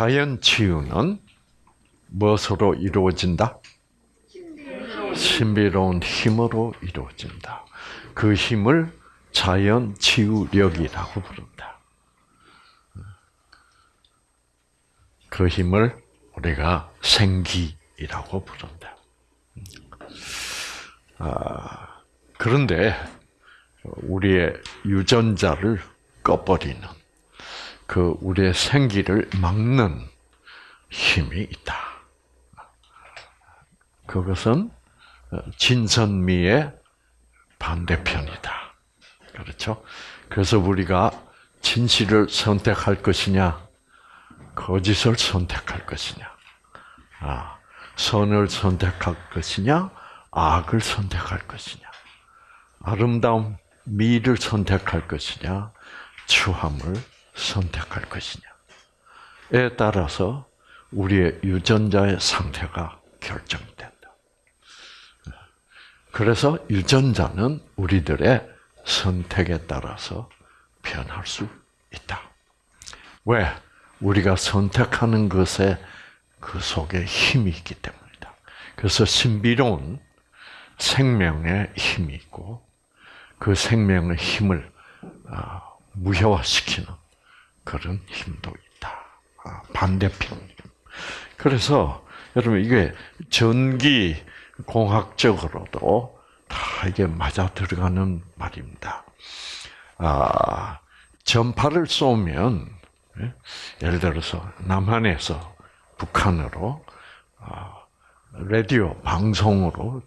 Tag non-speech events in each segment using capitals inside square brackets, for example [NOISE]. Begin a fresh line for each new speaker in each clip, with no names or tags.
자연 치유는 무엇으로 이루어진다? 신비로운 힘으로 이루어진다. 그 힘을 자연 치유력이라고 부른다. 그 힘을 우리가 생기라고 부른다. 아, 그런데 우리의 유전자를 꺼버리는 그 우리의 생기를 막는 힘이 있다. 그것은 진선미의 반대편이다. 그렇죠? 그래서 우리가 진실을 선택할 것이냐, 거짓을 선택할 것이냐, 아, 선을 선택할 것이냐, 악을 선택할 것이냐, 아름다움, 미를 선택할 것이냐, 추함을 선택할 것이냐에 따라서 우리의 유전자의 상태가 결정된다. 그래서 유전자는 우리들의 선택에 따라서 변할 수 있다. 왜? 우리가 선택하는 것에 그 속에 힘이 있기 때문이다. 그래서 신비로운 생명의 힘이 있고 그 생명의 힘을 아, 무효화시키는 그런 힘도 있다. 아, 반대편. 그래서 여러분 이게 전기 공학적으로도 다 이게 맞아 들어가는 말입니다. 아, 전파를 쏘면 예? 예를 들어서 남한에서 북한으로 아, 라디오 방송으로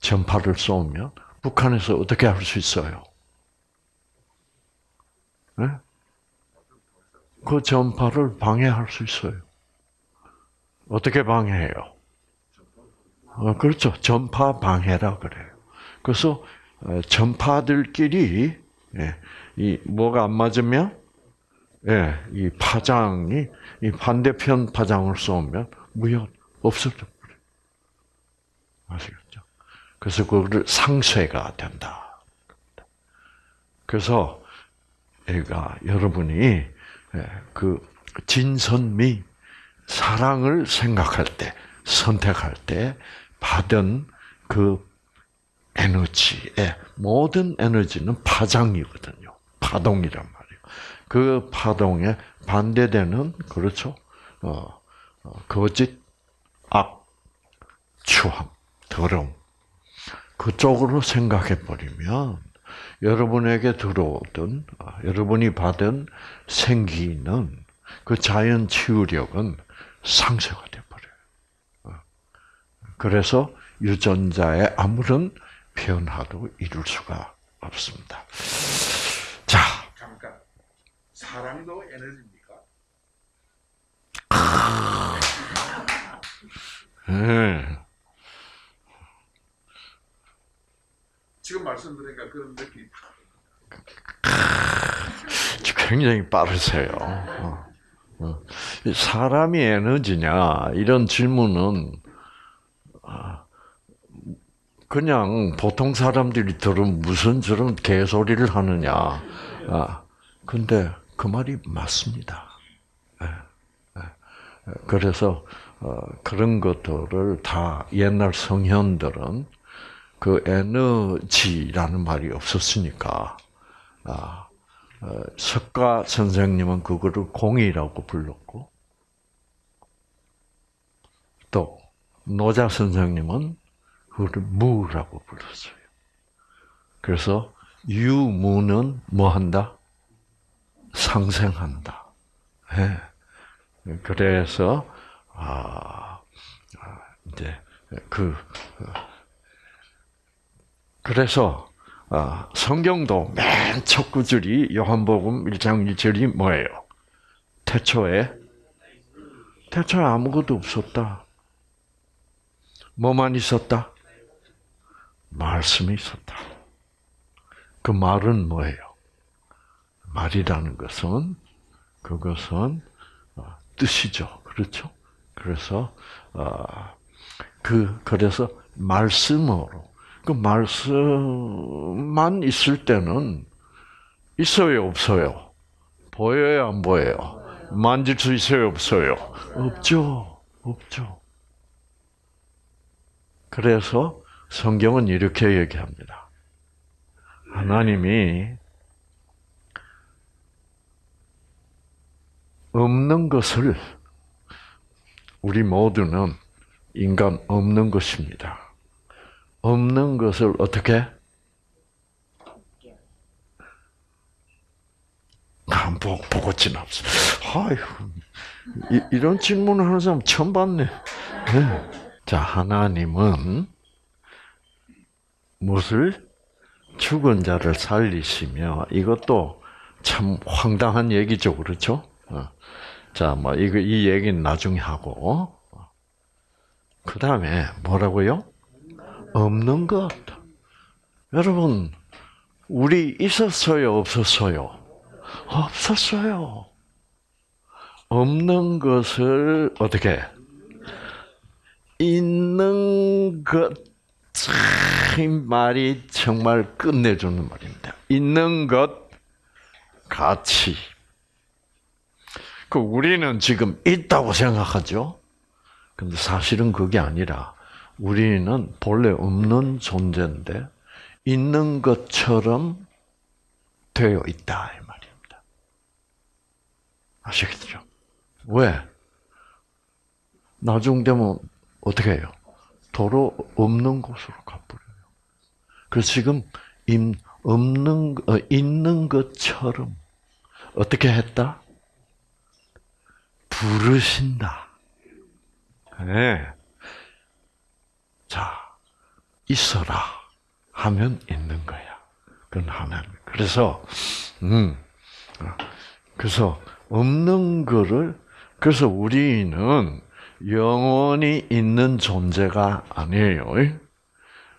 전파를 쏘면 북한에서 어떻게 할 수 있어요? 네? 그 전파를 방해할 수 있어요. 어떻게 방해해요? 어, 그렇죠. 전파 방해라 그래요. 그래서 어, 전파들끼리 예, 이 뭐가 안 맞으면 예, 이 파장이 이 반대편 파장을 쏘면 무효 없어져 버려. 아시겠죠? 그래서 그거를 상쇄가 된다. 그래서 애가 여러분이 예, 그 진선미 사랑을 생각할 때 선택할 때 받은 그 에너지의 모든 에너지는 파장이거든요. 파동이란 말이에요. 그 파동에 반대되는 그렇죠. 어, 어, 거짓, 악, 추함, 더러움 그쪽으로 생각해 버리면 여러분에게 들어오던 아, 여러분이 받은 생기는 그 자연 치유력은 상쇄가 돼 버려요. 어. 그래서 유전자의 아무런 변화도 이룰 수가 없습니다. 자,
잠깐. 사랑도 에너지입니까?
네.
지금 말씀드리니까 그런 느낌이
굉장히 빠르세요. 어. 어. 사람이 에너지냐 이런 질문은 아, 그냥 보통 사람들이 들으면 무슨 저런 개소리를 하느냐. 아, 근데 그 말이 맞습니다. 예, 예. 그래서 어, 그런 것들을 다 옛날 성현들은 그 에너지라는 말이 없었으니까 아, 어, 석가 선생님은 그거를 공이라고 불렀고 또 노자 선생님은 그거를 무라고 불렀어요. 그래서 유무는 뭐 한다? 상생한다. 네. 그래서 아, 이제 그 그래서 성경도 맨 첫 구절이 요한복음 1장 1절이 뭐예요? 태초에 태초에 아무것도 없었다. 뭐만 있었다? 말씀이 있었다. 그 말은 뭐예요? 말이라는 것은 그것은 뜻이죠. 그렇죠? 그래서 그 그래서 말씀으로 그 말씀만 있을 때는 있어요, 없어요? 보여요, 안 보여요? 만질 수 있어요, 없어요? 없죠. 없죠. 그래서 성경은 이렇게 얘기합니다. 하나님이 없는 것을 우리 모두는 인간 없는 것입니다. 없는 것을 어떻게? 안 보고, 보고 지납시다. 아이고, 이, 이런 질문을 하는 사람 처음 봤네. 네. 자, 하나님은 무엇을? 죽은 자를 살리시며, 이것도 참 황당한 얘기죠. 그렇죠? 어. 자, 뭐, 이거, 이 얘기는 나중에 하고. 그 다음에 뭐라고요? 없는 것. 여러분, 우리 있었어요? 없었어요? 없었어요. 없는 것을 어떻게? 있는 것. 참, 이 말이 정말 끝내주는 말입니다. 있는 것, 가치. 그 우리는 지금 있다고 생각하죠? 근데 사실은 그게 아니라 우리는 본래 없는 존재인데 있는 것처럼 되어 있다 이 말입니다. 아시겠죠? 왜? 나중 되면 어떻게 해요? 도로 없는 곳으로 가버려요. 그래서 지금 임 없는 어, 있는 것처럼 어떻게 했다? 부르신다. 네. 자, 있어라 하면 있는 거야. 그건 하나님. 그래서, 음, 그래서 없는 거를, 그래서 우리는 영원히 있는 존재가 아니에요.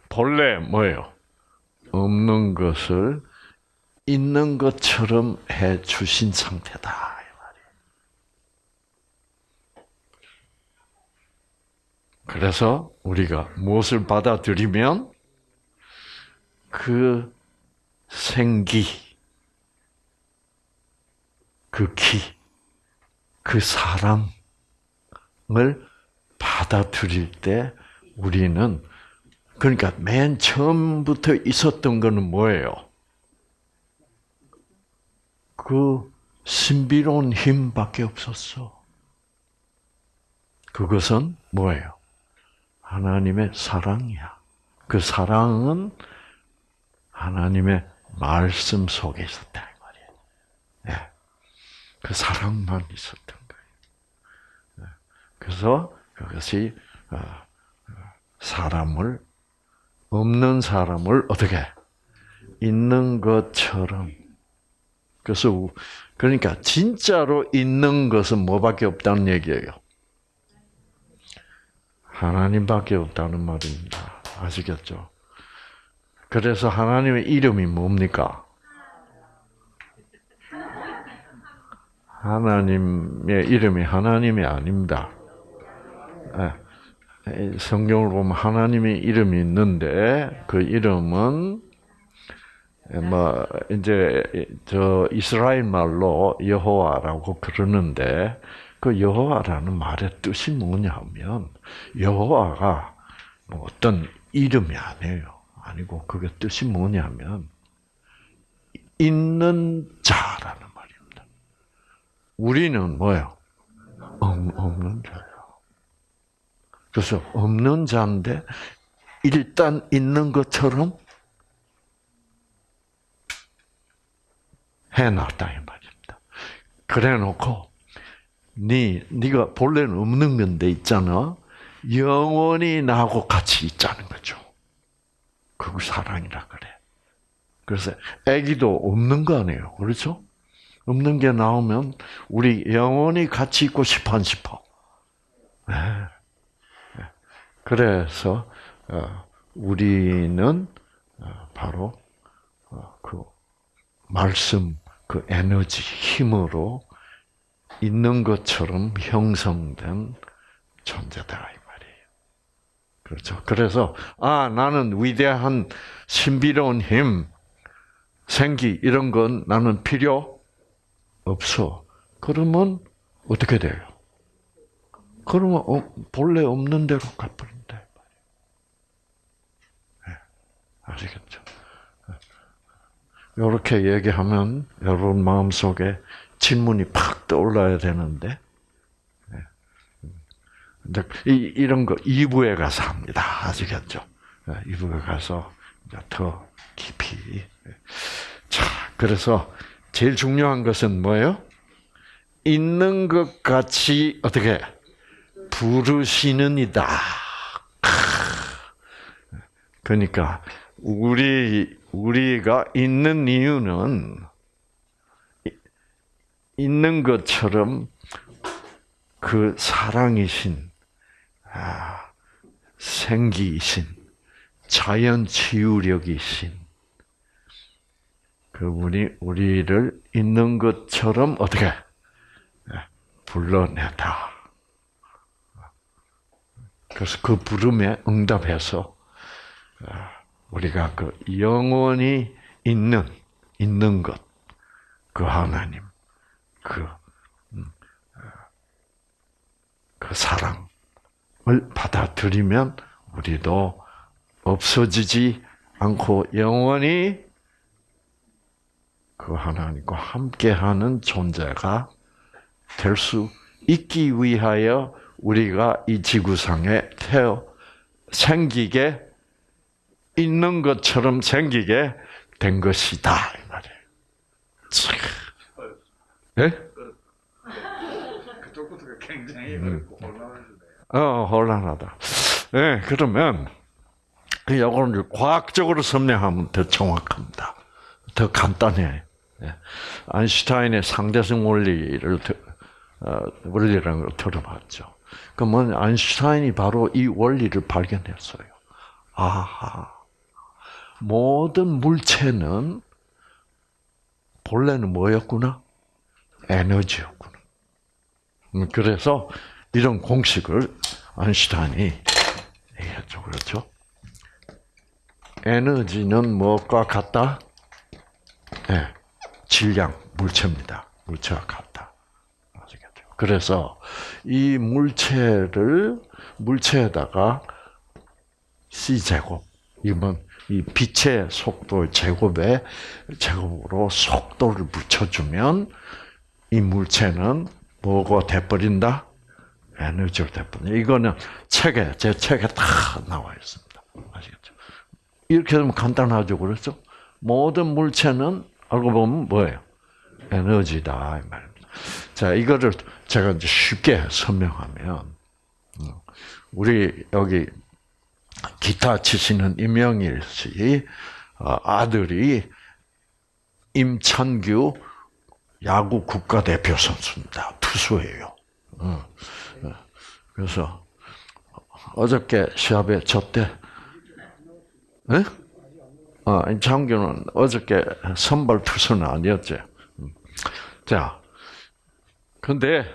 본래 뭐예요? 없는 것을 있는 것처럼 해 주신 상태다. 그래서 우리가 무엇을 받아들이면 그 생기, 그 기, 그 사랑을 받아들일 때 우리는 그러니까 맨 처음부터 있었던 거는 뭐예요? 그 신비로운 힘밖에 없었어. 그것은 뭐예요? 하나님의 사랑이야. 그 사랑은 하나님의 말씀 속에 있었다 이 말이에요. 네. 그 사랑만 있었던 거예요. 네. 그래서 그것이 어, 사람을 없는 사람을 어떻게 있는 것처럼 그래서 그러니까 진짜로 있는 것은 뭐밖에 없다는 얘기예요. 하나님밖에 없다는 말입니다. 아시겠죠? 그래서 하나님의 이름이 뭡니까? 하나님의 이름이 하나님이 아닙니다. 성경을 보면 하나님의 이름이 있는데 그 이름은 뭐 이제 저 이스라엘 말로 여호와라고 그러는데 그 여호와라는 말의 뜻이 뭐냐면 여호와가 뭐 어떤 이름이 아니에요. 아니고 그게 뜻이 뭐냐면 있는 자라는 말입니다. 우리는 뭐예요? 없는 자예요. 그래서 없는 자인데 일단 있는 것처럼 해놨다 이 말입니다. 그래놓고 네 네가 본래는 없는 건데 있잖아. 영원히 나하고 같이 있자는 거죠. 그걸 사랑이라 그래. 그래서 아기도 없는 거 아니에요. 그렇죠? 없는 게 나오면 우리 영원히 같이 있고 싶어 안 싶어? 네. 그래서 어, 우리는 어, 바로 어, 그 말씀, 그 에너지, 힘으로 있는 것처럼 형성된 존재다 이 말이에요. 그렇죠. 그래서 아 나는 위대한 신비로운 힘, 생기 이런 건 나는 필요 없어. 그러면 어떻게 돼요? 그러면 어, 본래 없는 대로 갚는다. 네, 아시겠죠? 이렇게 얘기하면 여러분 마음속에 질문이 팍 떠올라야 되는데 네. 근데 이, 이런 거 2부에 가서 합니다. 아시겠죠? 2부에 가서 이제 더 깊이. 자, 그래서 제일 중요한 것은 뭐예요? 있는 것 같이 어떻게 부르시는 이다. 그러니까 우리 우리가 있는 이유는 있는 것처럼 그 사랑이신 아, 생기이신 자연 치유력이신 그분이 우리를 있는 것처럼 어떻게 불러내다. 그래서 그 부름에 응답해서 우리가 그 영원히 있는 있는 것, 그 하나님, 그, 음, 그 사랑을 받아들이면 우리도 없어지지 않고 영원히 그 하나님과 함께하는 존재가 될 수 있기 위하여 우리가 이 지구상에 태어 생기게 있는 것처럼 생기게 된 것이다 이 말이에요. 네?
그쪽부터가 굉장히
음.
어렵고 혼란해지네요.
어 혼란하다. 네, 그러면 이거는 과학적으로 설명하면 더 정확합니다. 더 간단해. 예. 아인슈타인의 상대성 원리를 들- 어, 원리라는 걸 들어봤죠. 그러면 아인슈타인이 바로 이 원리를 발견했어요. 아하, 모든 물체는 본래는 뭐였구나? 에너지였구나. 음, 그래서 이런 공식을 아인슈타인이 얘기했죠. 그렇죠? 에너지는 무엇과 같다? 네, 질량, 물체입니다. 물체와 같다. 아시겠죠? 그래서 이 물체를 물체에다가 c 제곱 이건 이 빛의 속도 제곱에 제곱으로 속도를 붙여주면 이 물체는 뭐가 돼버린다? 에너지가 돼버린다. 이거는 책에 제 책에 다 나와 있습니다. 아시겠죠? 이렇게 되면 간단하죠, 그렇죠? 모든 물체는 알고 보면 뭐예요? 에너지다 이 말입니다. 자, 이거를 제가 이제 쉽게 설명하면 음, 우리 여기 기타 치시는 임영일 씨 어, 아들이 임찬규 야구 국가대표 선수입니다. 투수예요. 그래서 어저께 시합에 졌대. 네? 어, 임창규는 어저께 선발 투수는 아니었지. 음. 자, 근데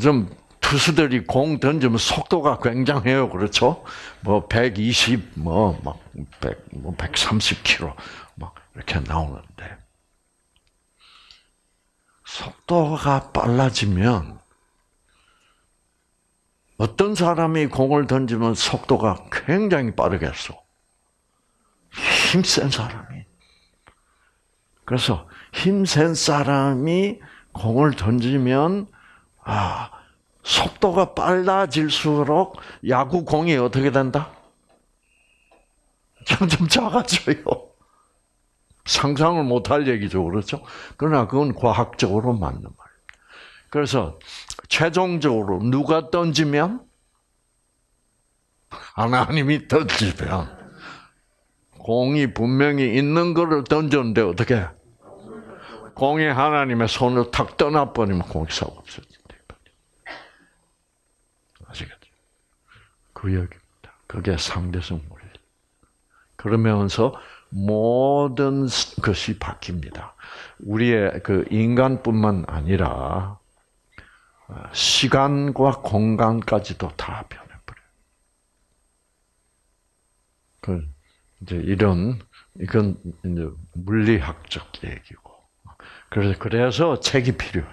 좀 투수들이 공 던지면 속도가 굉장해요. 그렇죠? 뭐 120, 뭐 막 100, 뭐 130km 막 이렇게 나오는데 속도가 빨라지면 어떤 사람이 공을 던지면 속도가 굉장히 빠르겠어. 힘센 사람이. 그래서 힘센 사람이 공을 던지면 아 속도가 빨라질수록 야구 공이 어떻게 된다? 점점 작아져요. 상상을 못할 얘기죠, 그렇죠? 그러나 그건 과학적으로 맞는 말. 그래서 최종적으로 누가 던지면 하나님이 던지면 공이 분명히 있는 거를 던졌는데 어떻게? 공이 하나님의 손을 탁 떠나버리면 공이 싹 없어진다. 아시겠죠? 그 얘기입니다. 그게 상대성 원리. 그러면서 모든 것이 바뀝니다. 우리의 그 인간뿐만 아니라 시간과 공간까지도 다 변해버려요. 그 이제 이런 이건 이제 물리학적 얘기고 그래서 그래서 책이 필요해.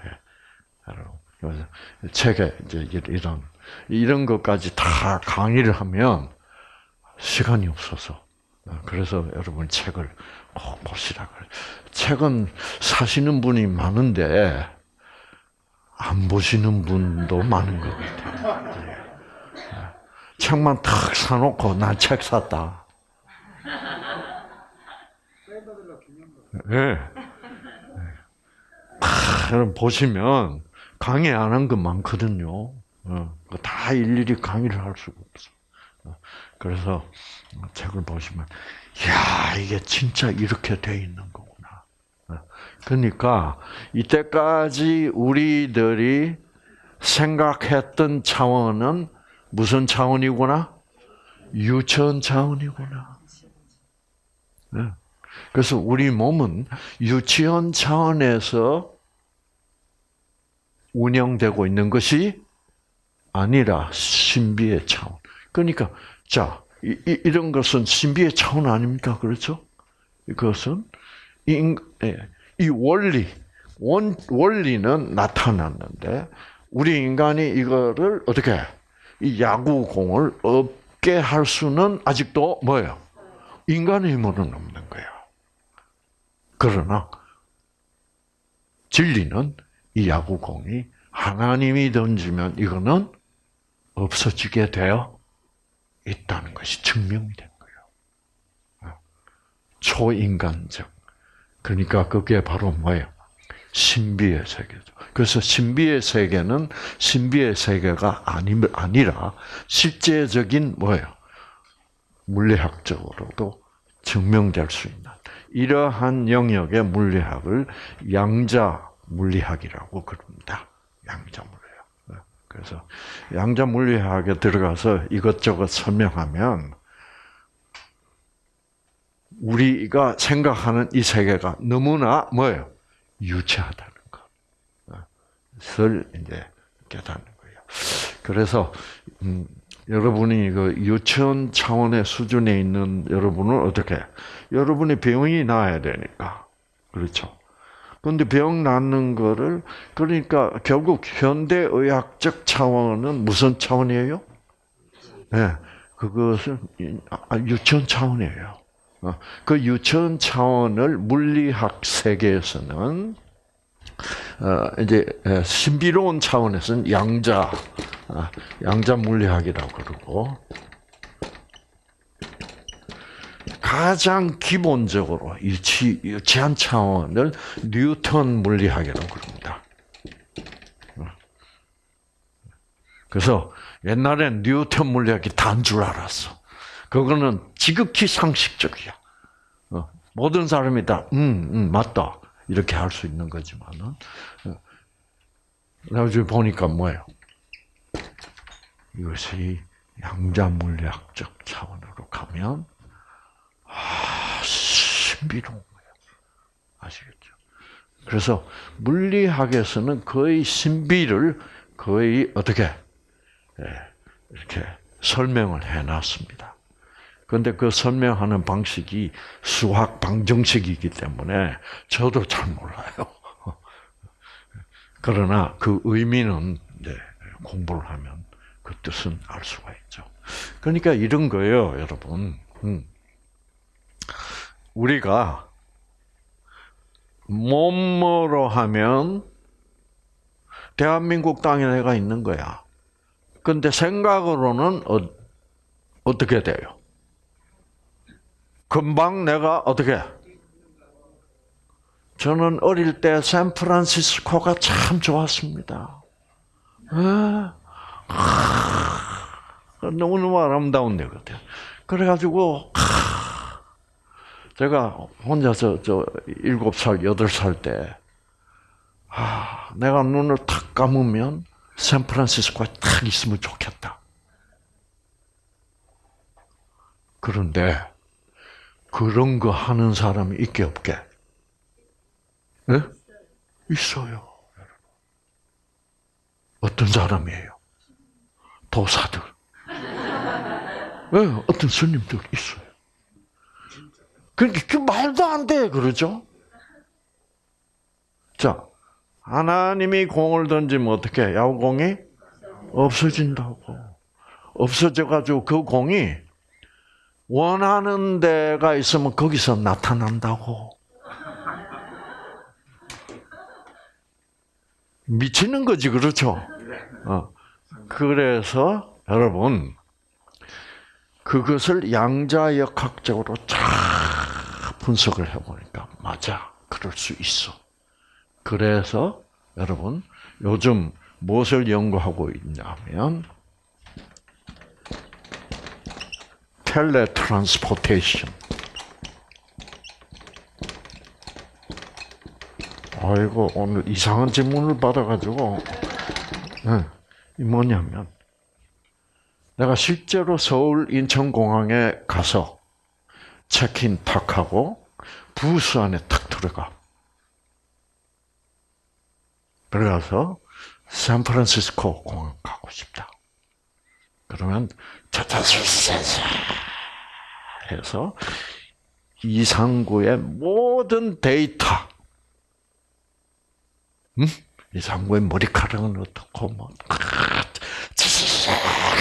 책에 이제 이런 이런 것까지 다 강의를 하면 시간이 없어서 어, 그래서 여러분 책을 꼭 보시라 그래. 책은 사시는 분이 많은데 안 보시는 분도 많은 것 같아요. 네. 책만 탁 사놓고 난 책 샀다. 예. 아, 여러분 보시면 강의 안한거 많거든요. 어, 다 일일이 강의를 할 수가 없어. 어, 그래서 책을 보시면, 야 이게 진짜 이렇게 돼 있는 거구나. 어, 그러니까 이때까지 우리들이 생각했던 차원은 무슨 차원이구나? 유천 차원이구나. 네. 그래서 우리 몸은 유치원 차원에서 운영되고 있는 것이 아니라 신비의 차원. 그러니까 자 이, 이, 런 것은 신비의 차원 아닙니까? 그렇죠? 이것은 이, 예, 이 원리 원, 원리는 나타났는데 우리 인간이 이거를 어떻게 이 야구공을 없게 할 수는 아직도 뭐예요? 인간의 힘으로는 없는 거예요. 그러나 진리는 이 야구공이 하나님이 던지면 이거는 없어지게 되어 있다는 것이 증명이 된 거예요. 초인간적. 그러니까 그게 바로 뭐예요? 신비의 세계죠. 그래서 신비의 세계는 신비의 세계가 아니, 아니라 실제적인 뭐예요? 물리학적으로도 증명될 수 있는 이러한 영역의 물리학을 양자 물리학이라고 그럽니다. 양자 물리학. 그래서 양자 물리학에 들어가서 이것저것 설명하면 우리가 생각하는 이 세계가 너무나 뭐예요? 유치하다는 것을 이제 깨닫는 거예요. 그래서 음, 여러분이 그 유치원 차원의 수준에 있는 여러분은 어떻게? 여러분이 병이 나야 되니까. 그렇죠. 근데 병 낫는 거를, 그러니까 결국 현대 의학적 차원은 무슨 차원이에요? 네. 그것은 아, 유치원 차원이에요. 어, 그 유치원 차원을 물리학 세계에서는 어, 이제 신비로운 차원에서는 양자 아, 양자 물리학이라고 그러고 가장 기본적으로 유치 유치한 차원을 뉴턴 물리학이라고 그럽니다. 그래서 옛날엔 뉴턴 물리학이 단 줄 알았어. 그거는 지극히 상식적이야. 어, 모든 사람이 다, 음, 음, 맞다. 이렇게 할 수 있는 거지만은. 나중에 어, 보니까 뭐예요? 이것이 양자 물리학적 차원으로 가면, 아, 신비로운 거예요. 아시겠죠? 그래서 물리학에서는 거의 신비를 거의 어떻게, 예, 이렇게 설명을 해 놨습니다. 그런데 그 설명하는 방식이 수학 방정식이기 때문에 저도 잘 몰라요. [LAUGHS] 그러나 그 의미는 공부를 하면 그 뜻은 알 수가 있죠. 그러니까 이런 거예요, 여러분. 음. 우리가 몸으로 하면 대한민국 땅에 내가 있는 거야. 근데 생각으로는 어, 어떻게 돼요? 금방 내가 어떻게? 저는 어릴 때 샌프란시스코가 참 좋았습니다. 아, 너무너무 아름다운 데거든. 그래가지고, 제가 혼자서 저 일곱 살, 여덟 살 때, 아, 내가 눈을 탁 감으면 샌프란시스코에 딱 있으면 좋겠다. 그런데, 그런 거 하는 사람이 있게 없게? 네? 있어요. 어떤 사람이에요? 도사들. 네, 어떤 스님들 있어요. 그러니까 그 말도 안 돼, 그러죠? 자, 하나님이 공을 던지면 어떻게 야구공이 없어진다고. 없어져가지고 그 공이 원하는 데가 있으면 거기서 나타난다고. 미치는 거지, 그렇죠? 어. 그래서 여러분 그것을 양자역학적으로 쫙 분석을 해보니까 맞아, 그럴 수 있어. 그래서 여러분 요즘 무엇을 연구하고 있냐면 텔레트랜스포테이션. 아이고 오늘 이상한 질문을 받아가지고 네, 이 뭐냐면 내가 실제로 서울 인천공항에 가서 체크인 탁 하고 부스 안에 탁 들어가. 들어가서 샌프란시스코 공항 가고 싶다. 그러면 차차차차차 해서 이상구의 모든 데이터, 음? 이상구의 머리카락은 어떻고 뭐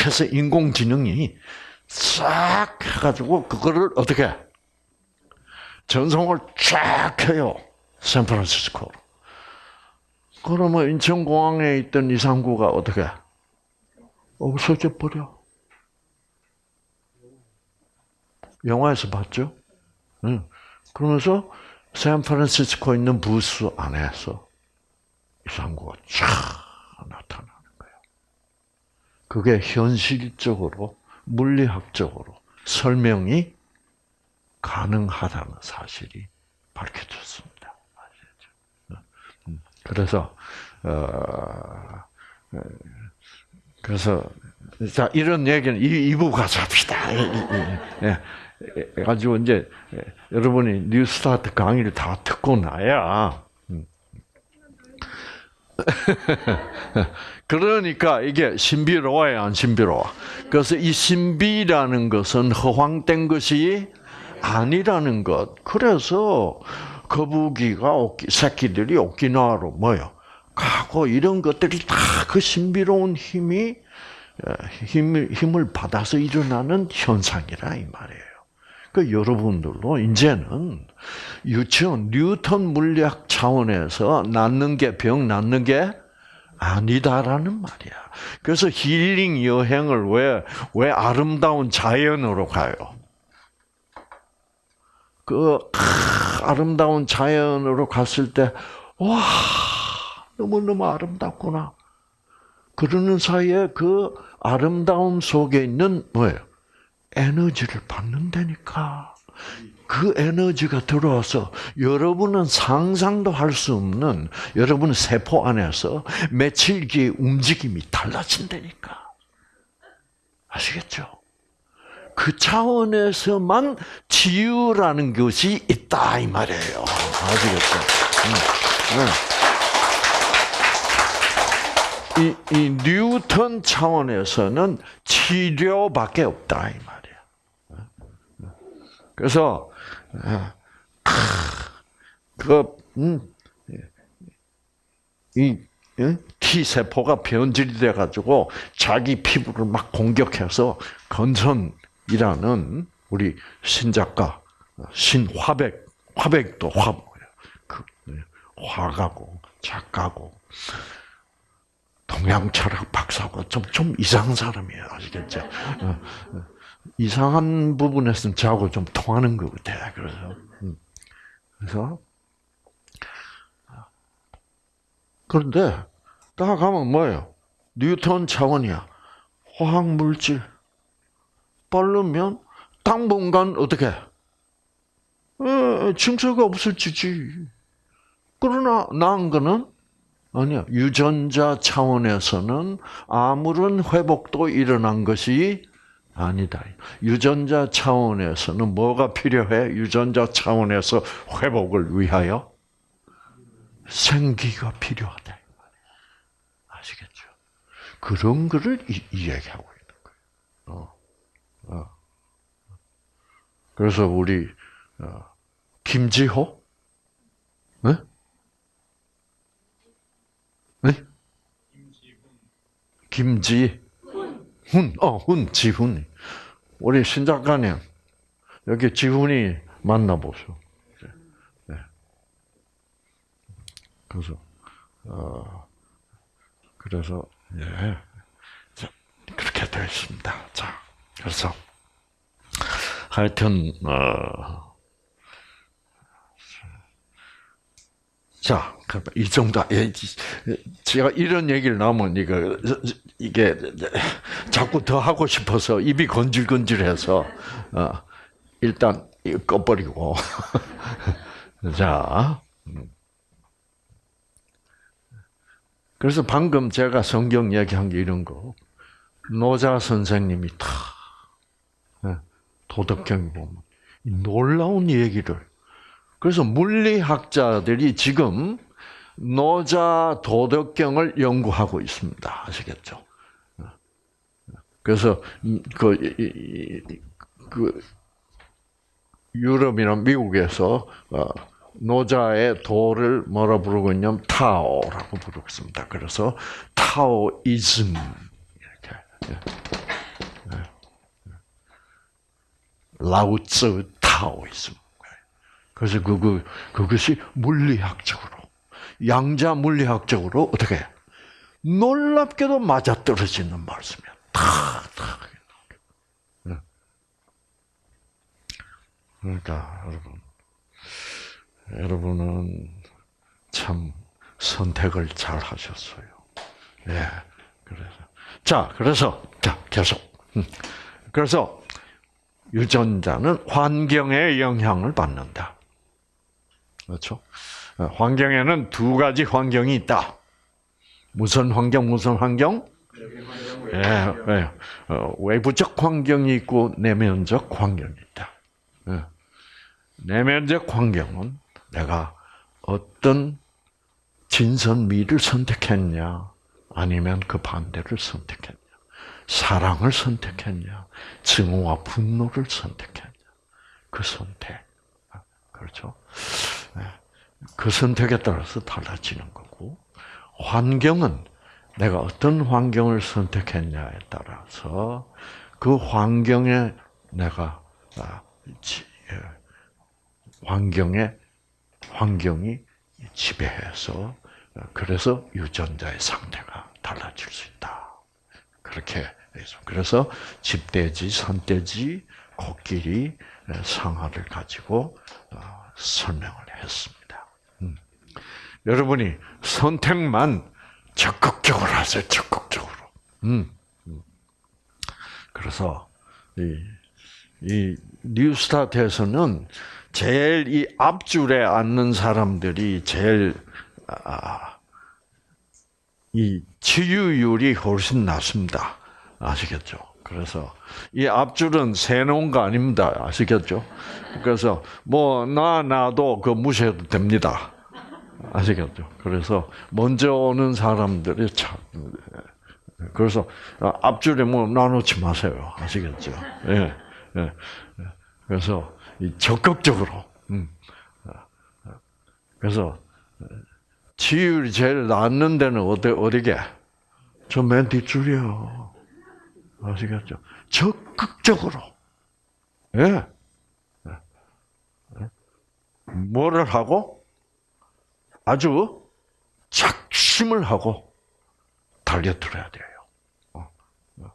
해서 인공지능이 싹 해가지고 그거를 어떻게 전송을 쫙 해요 샌프란시스코로. 그러면 인천공항에 있던 이상구가 어떻게 없어져 버려. 영화에서 봤죠? 응. 그러면서 샌프란시스코 있는 부스 안에서 이상구가 쫙 나타나는 거예요. 그게 현실적으로 물리학적으로 설명이 가능하다는 사실이 밝혀졌습니다. 음. 그래서 어, 그래서 자 이런 얘기는 이 2부 가서 합시다. 예, 예, 가지고 이제 여러분이 뉴스타트 강의를 다 듣고 나야. 음. [LAUGHS] 그러니까 이게 신비로워요, 안 신비로워? 그래서 이 신비라는 것은 허황된 것이 아니라는 것. 그래서 거북이가 새끼들이 오키나와로 뭐요? 가고 이런 것들이 다 그 신비로운 힘이 힘을 힘을 받아서 일어나는 현상이라 이 말이에요. 그 여러분들도 이제는 유치원 뉴턴 물리학 차원에서 낫는 게 병 낫는 게 아니다라는 말이야. 그래서 힐링 여행을 왜 왜 아름다운 자연으로 가요? 그 아 름다운 자연으로 갔을 때 와. 너무너무 아름답구나. 그러는 사이에 그 아름다움 속에 있는 뭐예요? 에너지를 받는다니까. 그 에너지가 들어와서 여러분은 상상도 할 수 없는 여러분 세포 안에서 며칠기의 움직임이 달라진다니까. 아시겠죠? 그 차원에서만 치유라는 것이 있다 이 말이에요. 아시겠죠? 이, 이 뉴턴 차원에서는 치료밖에 없다 이 말이야. 그래서 그 음, 이 T 세포가 변질이 돼 가지고 자기 피부를 막 공격해서 건선이라는 우리 신작가 신화백 화백도 화 그, 화가고 작가고 동양 철학 박사고 좀, 좀 이상한 사람이에요. 아시겠죠? 어, 어. 이상한 부분에서는 저하고 좀 통하는 것 같아. 그래서, 음. 그래서, 그런데, 딱 가면 뭐예요? 뉴턴 차원이야. 화학물질. 빠르면 당분간 어떻게? 에, 증세가 없어지지. 그러나 나은 거는 아니야. 유전자 차원에서는 아무런 회복도 일어난 것이 아니다. 유전자 차원에서는 뭐가 필요해? 유전자 차원에서 회복을 위하여 생기가 필요하다. 아시겠죠? 그런 거를 이 야기하고 있는 거예요. 어. 어. 그래서 우리 김지호, 네? 네? 김지 훈, 어, 훈, 지훈. 우리 신 작가님 여기 지훈이 만나보죠. 네. 그래서 어, 그래서 예, 자, 그렇게 되어 있습니다. 자, 그래서 하여튼 어, 자, 이 정도. 예, 제가 이런 얘기를 나오면 이거 이게 자꾸 더 하고 싶어서 입이 건질건질해서 어, 일단 꺼버리고 [LAUGHS] 자. 음. 그래서 방금 제가 성경 얘기한 게 이런 거 노자 선생님이 다 예, 도덕경 보면 이 놀라운 얘기를 그래서 물리학자들이 지금 노자 도덕경을 연구하고 있습니다. 아시겠죠? 그래서 그, 그 유럽이나 미국에서 어, 노자의 도를 뭐라 부르고 있냐면 타오라고 부르고 있습니다. 그래서 타오이즘 이렇게 예. 예. 라오츠 타오이즘. 그래서 그거 그것이 물리학적으로 양자 물리학적으로 어떻게 놀랍게도 맞아 떨어지는 말씀이야. 탁, 탁. 네. 그러니까 여러분, 여러분은 참 선택을 잘 하셨어요. 예, 그래서 자, 그래서 자 계속. 음. 그래서 유전자는 환경의 영향을 받는다. 그렇죠? 어, 환경에는 두 가지 환경이 있다. 무슨 환경, 무슨 환경? 예, 예. 어, 외부적 환경이 있고 내면적 환경이 있다. 예. 내면적 환경은 내가 어떤 진선미를 선택했냐, 아니면 그 반대를 선택했냐, 사랑을 선택했냐, 증오와 분노를 선택했냐, 그 선택. 그렇죠? 예. 그 선택에 따라서 달라지는 거고, 환경은 내가 어떤 환경을 선택했냐에 따라서 그 환경에 내가 아, 지- 예, 환경에 환경이 지배해서 어, 그래서 유전자의 상태가 달라질 수 있다. 그렇게 해서 그래서 집돼지, 산돼지, 코끼리 예, 상하를 가지고 어, 설명을 했습니다. 음. 여러분이 선택만 적극적으로 하세요. 적극적으로. 음. 음. 그래서 이, 이 뉴스타트에서는 제일 이 앞줄에 앉는 사람들이 제일 아, 이 치유율이 훨씬 낮습니다. 아시겠죠? 그래서 이 앞줄은 세놓은 거 아닙니다. 아시겠죠? 그래서 뭐 나 나도 그 무시해도 됩니다. 아시겠죠? 그래서 먼저 오는 사람들이 참 그래서 앞줄에 뭐 나누지 마세요. 아시겠죠? 예, 예. 그래서 이 적극적으로. 음. 그래서 치율이 제일 낮는 데는 어디 어디게? 저 맨 뒷줄이요. 아시겠죠? 적극적으로. 예. 뭐를 하고? 아주 작심을 하고 달려들어야 돼요. 어, 어.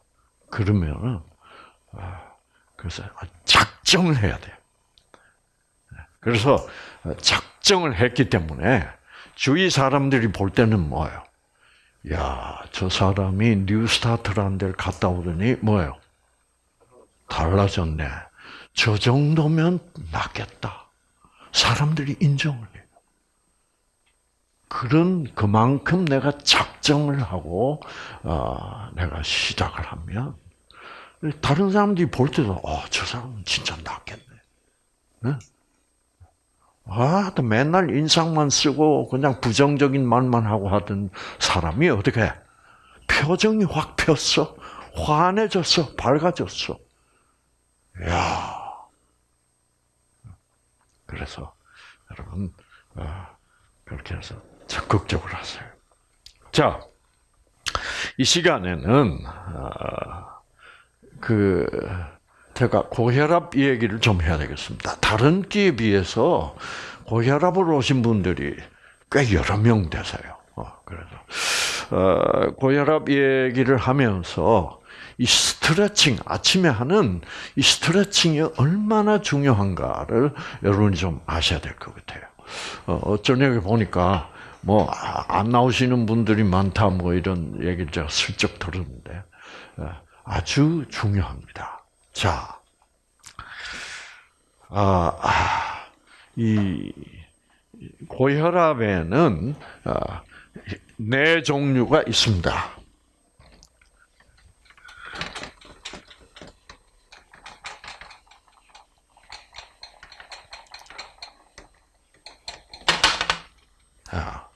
그러면은 아, 그래서 작정을 해야 돼요. 그래서 작정을 했기 때문에 주위 사람들이 볼 때는 뭐예요? 야, 저 사람이 뉴스타트라는 데를 갔다 오더니 뭐예요? 달라졌네. 저 정도면 낫겠다. 사람들이 인정을 해요. 그런 그만큼 내가 작정을 하고 어, 내가 시작을 하면 다른 사람들이 볼 때도 어, 저 사람은 진짜 낫겠네. 네? 아, 또 맨날 인상만 쓰고 그냥 부정적인 말만 하고 하던 사람이 어떻게 표정이 확 폈어, 환해졌어, 밝아졌어. 야, 그래서 여러분 어, 그렇게 해서 적극적으로 하세요. 자, 이 시간에는 어, 그 제가 고혈압 얘기를 좀 해야 되겠습니다. 다른 끼에 비해서 고혈압으로 오신 분들이 꽤 여러 명 되세요. 어, 그래서 어, 고혈압 얘기를 하면서 이 스트레칭 아침에 하는 이 스트레칭이 얼마나 중요한가를 여러분이 좀 아셔야 될 것 같아요. 어, 저녁에 보니까 뭐 안 나오시는 분들이 많다 뭐 이런 얘기를 제가 슬쩍 들었는데 어, 아주 중요합니다. 자, 아, 아, 이 고혈압에는 아, 네 종류가 있습니다. 아,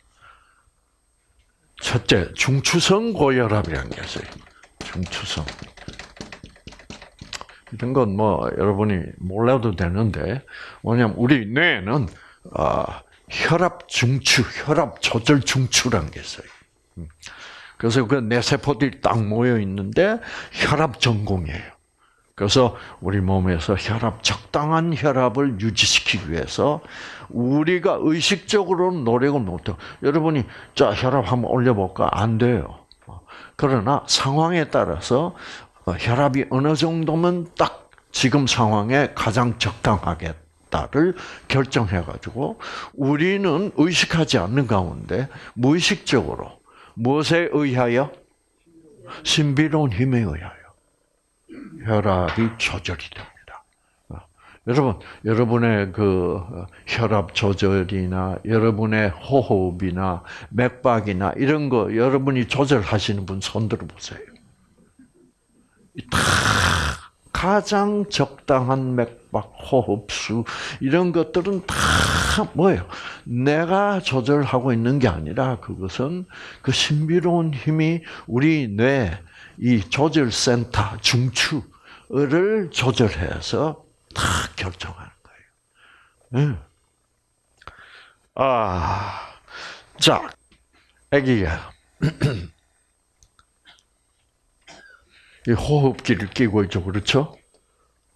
첫째, 중추성 고혈압이라는 게 있어요. 중추성. 이런 건 뭐 여러분이 몰라도 되는데 뭐냐면 우리 뇌는 아, 혈압 중추, 혈압 조절 중추라는 게 있어요. 음. 그래서 그 뇌세포들이 딱 모여 있는데 혈압 전공이에요. 그래서 우리 몸에서 혈압 적당한 혈압을 유지시키기 위해서 우리가 의식적으로는 노력을 못해요. 여러분이 자 혈압 한번 올려볼까 안 돼요. 그러나 상황에 따라서 어, 혈압이 어느 정도면 딱 지금 상황에 가장 적당하겠다를 결정해 가지고 우리는 의식하지 않는 가운데 무의식적으로 무엇에 의하여 신비로운 힘에 의하여 혈압이 조절이 됩니다. 어, 여러분, 여러분의 그 혈압 조절이나 여러분의 호흡이나 맥박이나 이런 거 여러분이 조절하시는 분 손 들어 보세요. 다 가장 적당한 맥박, 호흡수 이런 것들은 다 뭐예요? 내가 조절하고 있는 게 아니라 그것은 그 신비로운 힘이 우리 뇌 이 조절 센터 중추를 조절해서 다 결정하는 거예요. 응. 아, 자, 아기가 이 [CLEARS THROAT] 호흡기를 끼고 있죠, 그렇죠?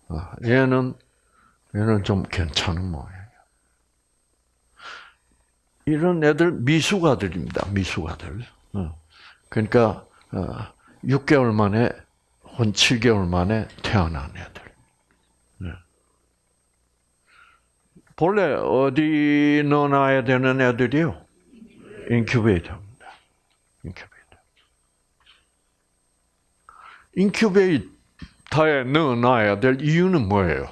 아, 얘는 얘는 좀 괜찮은 모양이에요. 이런 애들 미숙아들입니다, 미숙아들. 어. 그러니까 6개월 만에 한 7개월 만에 태어난 애들. 네. 본래 어디 넣어놔야 되는 애들이요? 인큐베이터입니다. 인큐베이터. 인큐베이터에 넣어놔야 될 이유는 뭐예요?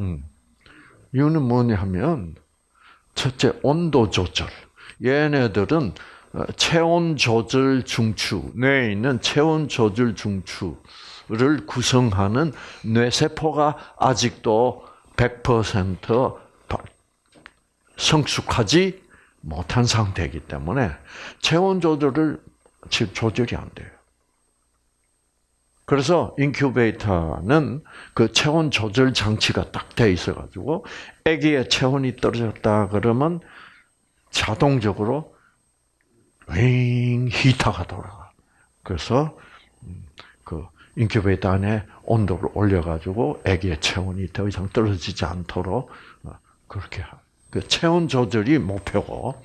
음. 이유는 뭐냐면 첫째 온도 조절. 얘네들은 어, 체온 조절 중추, 뇌에 있는 체온 조절 중추를 구성하는 뇌세포가 아직도 100% 성숙하지 못한 상태이기 때문에 체온 조절을 조절이 안 돼요. 그래서 인큐베이터는 그 체온 조절 장치가 딱 돼 있어 가지고 아기의 체온이 떨어졌다 그러면 자동적으로 윙 히터가 돌아가. 그래서 그 인큐베이터 안에 온도를 올려가지고 아기의 체온이 더 이상 떨어지지 않도록 어, 그렇게 그 체온 조절이 목표고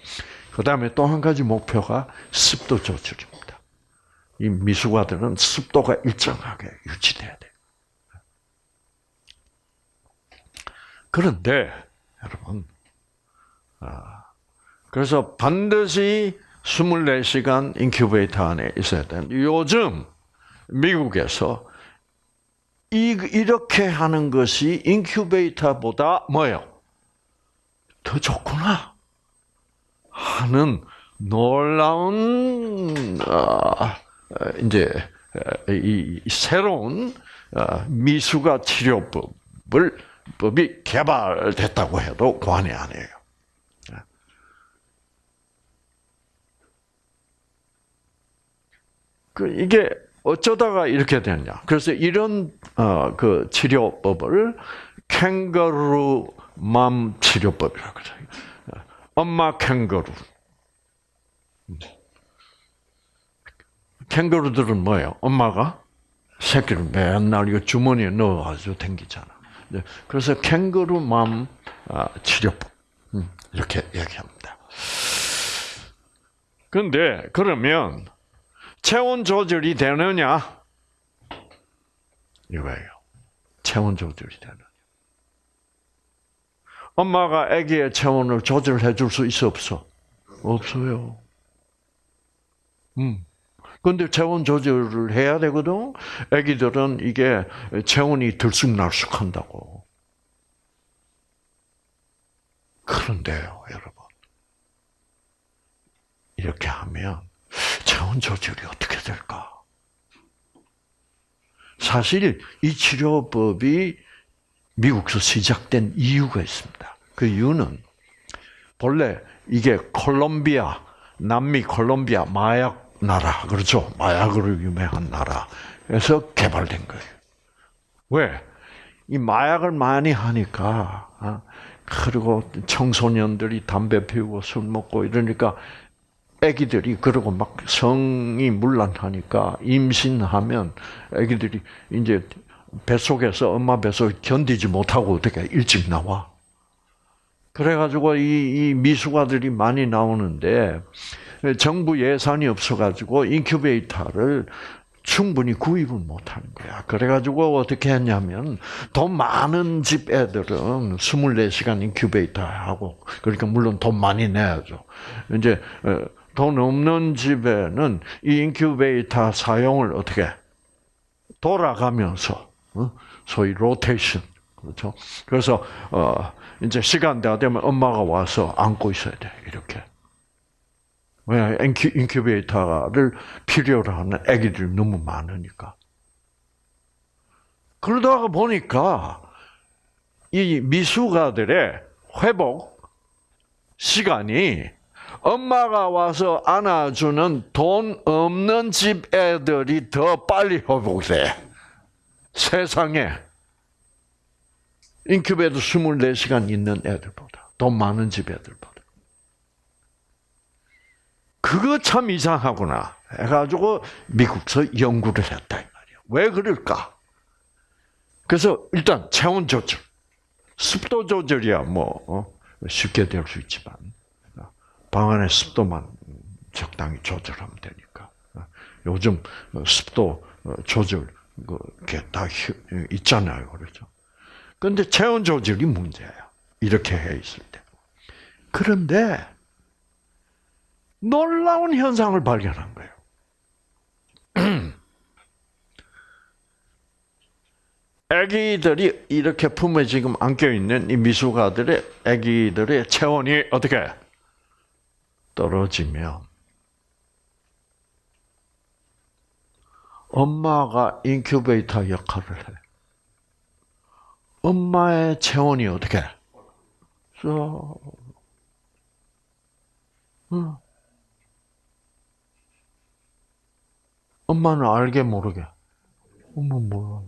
그 다음에 또 한 가지 목표가 습도 조절입니다. 이 미숙아들은 습도가 일정하게 유지돼야 돼. 그런데 여러분, 아, 그래서 반드시 24시간 인큐베이터 안에 있어야 되는 요즘 미국에서 이, 이렇게 하는 것이 인큐베이터보다 뭐예요? 더 좋구나 하는 놀라운 어, 이제 이 새로운 어, 미수가 치료법을 법이 개발됐다고 해도 과언이 아니에요. 그 이게 어쩌다가 이렇게 됐냐? 그래서 이런 어, 그 치료법을 캥거루 맘 치료법이라고 그래요. 엄마 캥거루. 캥거루들은 뭐예요? 엄마가 새끼를 맨날 이거 주머니에 넣어가지고 댕기잖아. 네, 그래서 캥거루맘 아, 치료법 음, 이렇게 얘기합니다. 근데 그러면 체온 조절이 되느냐? 이거예요. 체온 조절이 되느냐? 엄마가 아기의 체온을 조절해 줄 수 있어 없어? 없어요. 음. 근데 체온 조절을 해야 되거든. 아기들은 이게 체온이 들쑥날쑥 한다고. 그런데요, 여러분. 이렇게 하면 체온 조절이 어떻게 될까? 사실 이 치료법이 미국에서 시작된 이유가 있습니다. 그 이유는 본래 이게 콜롬비아, 남미 콜롬비아 마약 나라, 그렇죠? 마약으로 유명한 나라에서 개발된 거예요. 왜? 이 마약을 많이 하니까, 아, 그리고 청소년들이 담배 피우고 술 먹고 이러니까 아기들이 그러고 막 성이 문란하니까 임신하면 아기들이 이제 뱃속에서 엄마 뱃속에 견디지 못하고 어떻게 일찍 나와. 그래가지고 이, 이 미숙아들이 많이 나오는데 정부 예산이 없어가지고 인큐베이터를 충분히 구입을 못하는 거야. 그래가지고 어떻게 했냐면 돈 많은 집 애들은 24시간 인큐베이터 하고 그러니까 물론 돈 많이 내야죠. 이제 어, 돈 없는 집에는 이 인큐베이터 사용을 어떻게 돌아가면서 어? 소위 로테이션 그렇죠. 그래서 어 이제 시간 다 되면 엄마가 와서 안고 있어야 돼 이렇게. 왜 인큐, 인큐베이터를 필요로 하는 아기들이 너무 많으니까. 그러다가 보니까 이 미숙아들의 회복 시간이 엄마가 와서 안아주는 돈 없는 집 애들이 더 빨리 회복돼. 세상에. 인큐베이터 24시간 있는 애들보다. 돈 많은 집 애들보다. 그거 참 이상하구나. 해가지고 미국서 연구를 했다, 이 말이야. 왜 그럴까? 그래서 일단 체온 조절. 습도 조절이야, 뭐, 어? 쉽게 될 수 있지만. 방 안의 습도만 적당히 조절하면 되니까. 요즘 습도 조절, 그게 다 있잖아요. 그렇죠? 근데 체온 조절이 문제야. 이렇게 해 있을 때. 그런데, 놀라운 현상을 발견한 거예요. [CLEARS THROAT] 아기들이 이렇게 품에 지금 안겨 있는 이 미숙아들의 아기들의 체온이 어떻게 떨어지면 엄마가 인큐베이터 역할을 해. 엄마의 체온이 어떻게? 써. 응. 엄마는 알게 모르게. 엄마 몰라.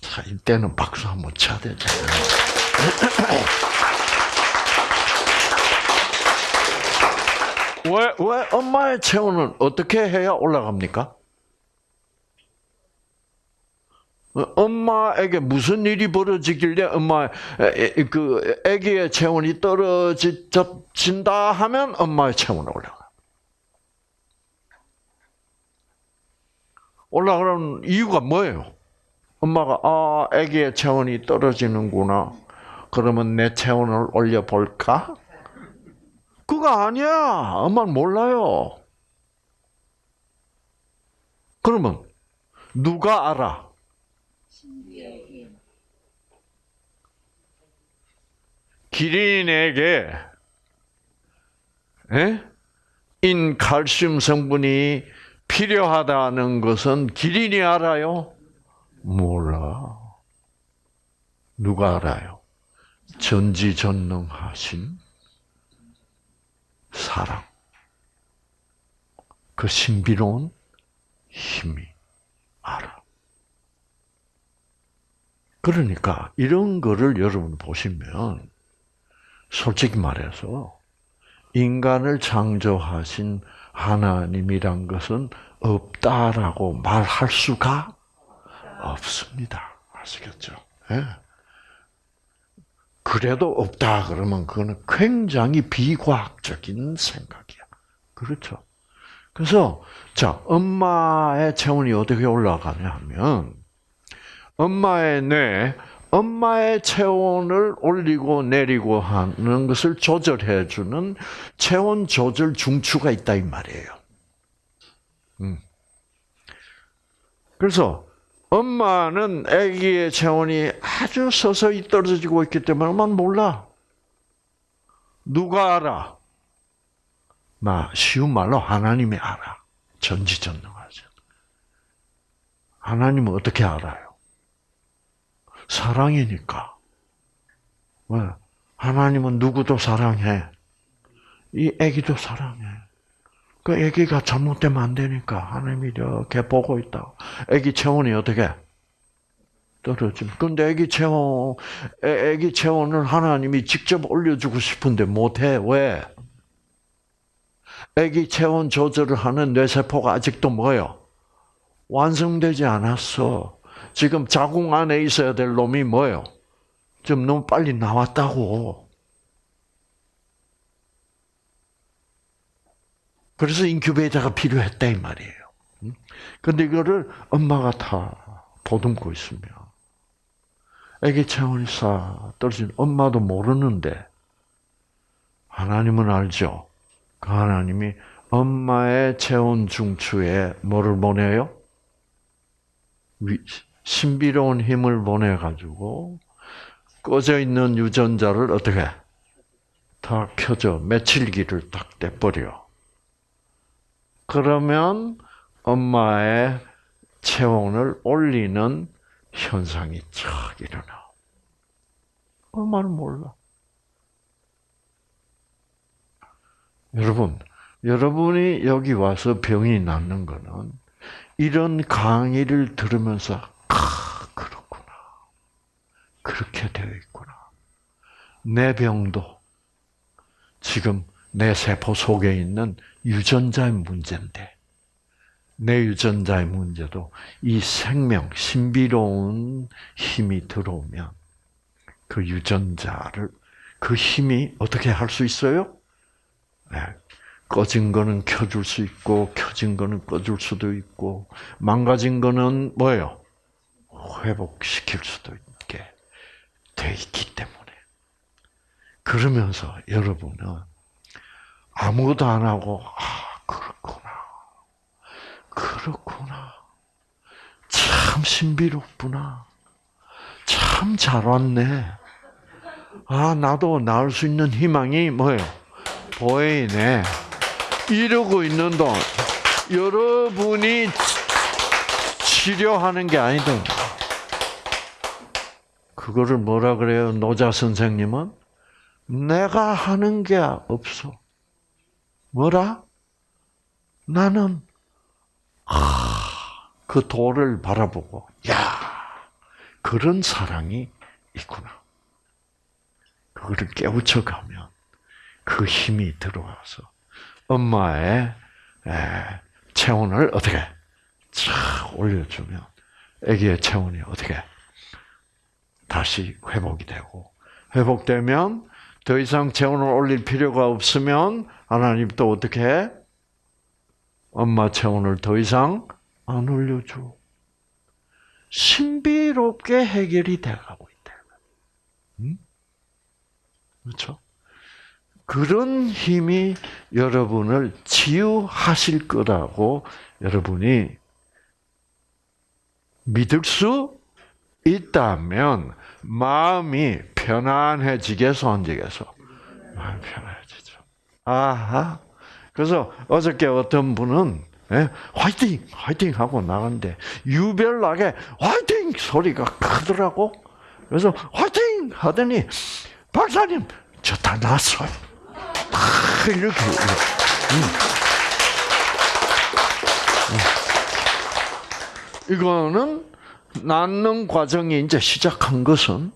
자, 이때는 박수 한번 쳐야 되잖아요. 왜, 왜 엄마의 체온은 어떻게 해야 올라갑니까? 엄마에게 무슨 일이 벌어지길래 엄마 그 아기의 체온이 떨어진다 하면 엄마의 체온이 올라가. 올라가는 이유가 뭐예요? 엄마가 아 아기의 체온이 떨어지는구나. 그러면 내 체온을 올려 볼까? 그거 아니야. 엄마는 몰라요. 그러면 누가 알아? 기린에게 에? 인칼슘 성분이 필요하다는 것은 기린이 알아요? 몰라. 누가 알아요? 전지전능하신 사랑. 그 신비로운 힘이 알아. 그러니까 이런 거를 여러분 보시면 솔직히 말해서 인간을 창조하신 하나님이란 것은 없다라고 말할 수가 없습니다. 아시겠죠? 예. 그래도 없다 그러면 그거는 굉장히 비과학적인 생각이야. 그렇죠? 그래서 자 엄마의 체온이 어떻게 올라가냐 하면 엄마의 뇌, 엄마의 체온을 올리고 내리고 하는 것을 조절해 주는 체온 조절 중추가 있다 이 말이에요. 음. 그래서 엄마는 아기의 체온이 아주 서서히 떨어지고 있기 때문에 엄마는 몰라. 누가 알아? 나 쉬운 말로 하나님이 알아. 전지전능하죠. 하나님은 어떻게 알아요? 사랑이니까. 왜? 하나님은 누구도 사랑해. 이 아기도 사랑해. 그 아기가 잘못되면 안 되니까 하나님이 이렇게 보고 있다. 아기 체온이 어떻게 떨어짐. 근데 아기 체온, 애- 아기 체온을 하나님이 직접 올려주고 싶은데 못해. 왜? 아기 체온 조절을 하는 뇌세포가 아직도 뭐요? 완성되지 않았어. 지금 자궁 안에 있어야 될 놈이 뭐요? 좀 너무 빨리 나왔다고. 그래서 인큐베이터가 필요했다 이 말이에요. 음? 근데 이거를 엄마가 다 보듬고 있으면 애기 체온이 싹 떨어진 엄마도 모르는데 하나님은 알죠. 그 하나님이 엄마의 체온 중추에 뭐를 보내요? 위- 신비로운 힘을 보내 가지고 꺼져 있는 유전자를 어떻게 다 켜져 며칠기를 딱 떼버려. 그러면 엄마의 체온을 올리는 현상이 쫙 일어나. 엄마는 몰라. 여러분, 여러분이 여기 와서 병이 낫는 거는 이런 강의를 들으면서 아, 그렇구나. 그렇게 되어 있구나. 내 병도 지금 내 세포 속에 있는 유전자의 문제인데 내 유전자의 문제도 이 생명, 신비로운 힘이 들어오면 그 유전자를 그 힘이 어떻게 할 수 있어요? 네. 꺼진 거는 켜줄 수 있고 켜진 거는 꺼줄 수도 있고 망가진 거는 뭐예요? 회복시킬 수도 있게 돼 있기 때문에 그러면서 여러분은 아무것도 안 하고 아 그렇구나 그렇구나 참 신비롭구나 참 잘 왔네 아 나도 나을 수 있는 희망이 뭐예요? 보이네. 이러고 있는 동안 여러분이 치료하는 게 아니다. 그거를 뭐라 그래요? 노자 선생님은 내가 하는 게 없어. 뭐라? 나는 아, 그 돌을 바라보고 야 그런 사랑이 있구나. 그거를 깨우쳐 가면 그 힘이 들어와서 엄마의 에, 체온을 어떻게 쫙 올려주면 아기의 체온이 어떻게 다시 회복이 되고 회복되면 더 이상 체온을 올릴 필요가 없으면 하나님 또 어떻게 해? 엄마 체온을 더 이상 안 올려줘. 신비롭게 해결이 돼가고 있다. 음? 그렇죠? 그런 힘이 여러분을 치유하실 거라고 여러분이 믿을 수 있다면 마음이 편안해지겠어, 안 지겠어? 마음이 편안해지죠. 아하. 그래서 어저께 어떤 분은 예, 화이팅! 화이팅! 하고 나갔는데 유별나게 화이팅! 소리가 크더라고. 그래서 화이팅! 하더니 박사님, 저 다 났어요. 아, 이렇게. 음. 음. 이거는 낫는 과정이 이제 시작한 것은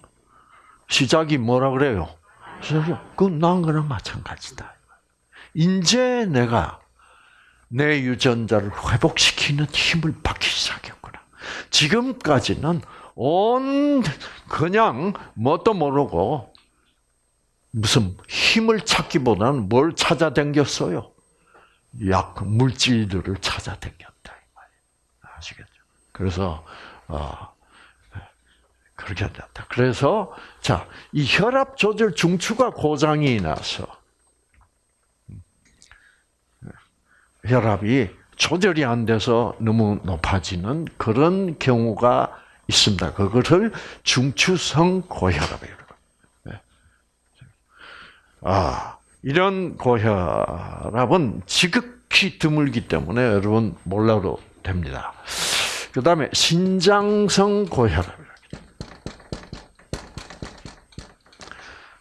시작이 뭐라 그래요? 그래서 그난 거랑 마찬가지다. 이제 내가 내 유전자를 회복시키는 힘을 받기 시작했구나. 지금까지는 온 그냥 뭣도 모르고 무슨 힘을 찾기보다는 뭘 찾아댕겼어요? 약 물질들을 찾아댕겼다 이 말이에요. 아시겠죠? 그래서 어, 그렇게 됐다. 그래서 자, 이 혈압 조절 중추가 고장이 나서 혈압이 조절이 안 돼서 너무 높아지는 그런 경우가 있습니다. 그것을 중추성 고혈압이라고. 네. 아, 이런 고혈압은 지극히 드물기 때문에 여러분 몰라도 됩니다. 그 다음에 신장성 고혈압.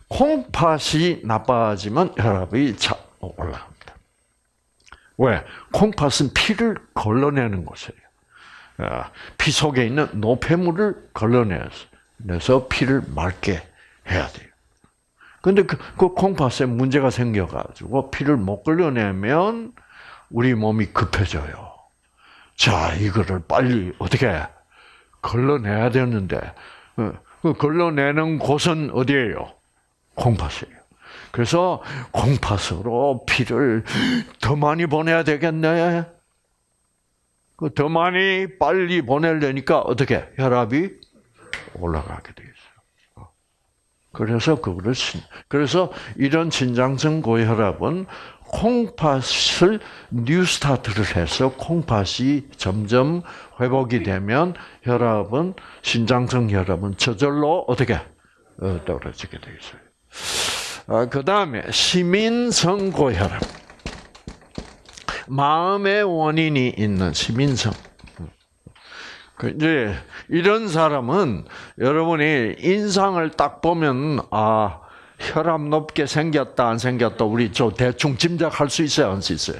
콩팥이 나빠지면 혈압이 자 올라갑니다. 왜? 콩팥은 피를 걸러내는 곳이에요. 아, 피 속에 있는 노폐물을 걸러내서 피를 맑게 해야 돼요. 근데 그, 그 콩팥에 문제가 생겨가지고 피를 못 걸러내면 우리 몸이 급해져요. 자, 이거를 빨리 어떻게 걸러내야 되는데, 어, 그 걸러내는 곳은 어디예요? 콩팥이에요. 그래서 콩팥으로 피를 더 많이 보내야 되겠네. 그더 많이 빨리 보내려니까 어떻게 혈압이 올라가게 돼 있어요. 그래서 그거를 신, 그래서 이런 신장성 고혈압은 콩팥을 뉴스타트를 해서 콩팥이 점점 회복이 되면 혈압은 신장성 혈압은 저절로 어떻게 어, 떨어지게 돼 있어요. 아, 그 다음에 시민성 고혈압. 마음의 원인이 있는 시민성. 그 이제 이런 사람은 여러분이 인상을 딱 보면 아 혈압 높게 생겼다 안 생겼다 우리 저 대충 짐작할 수 있어요 안 수 있어요?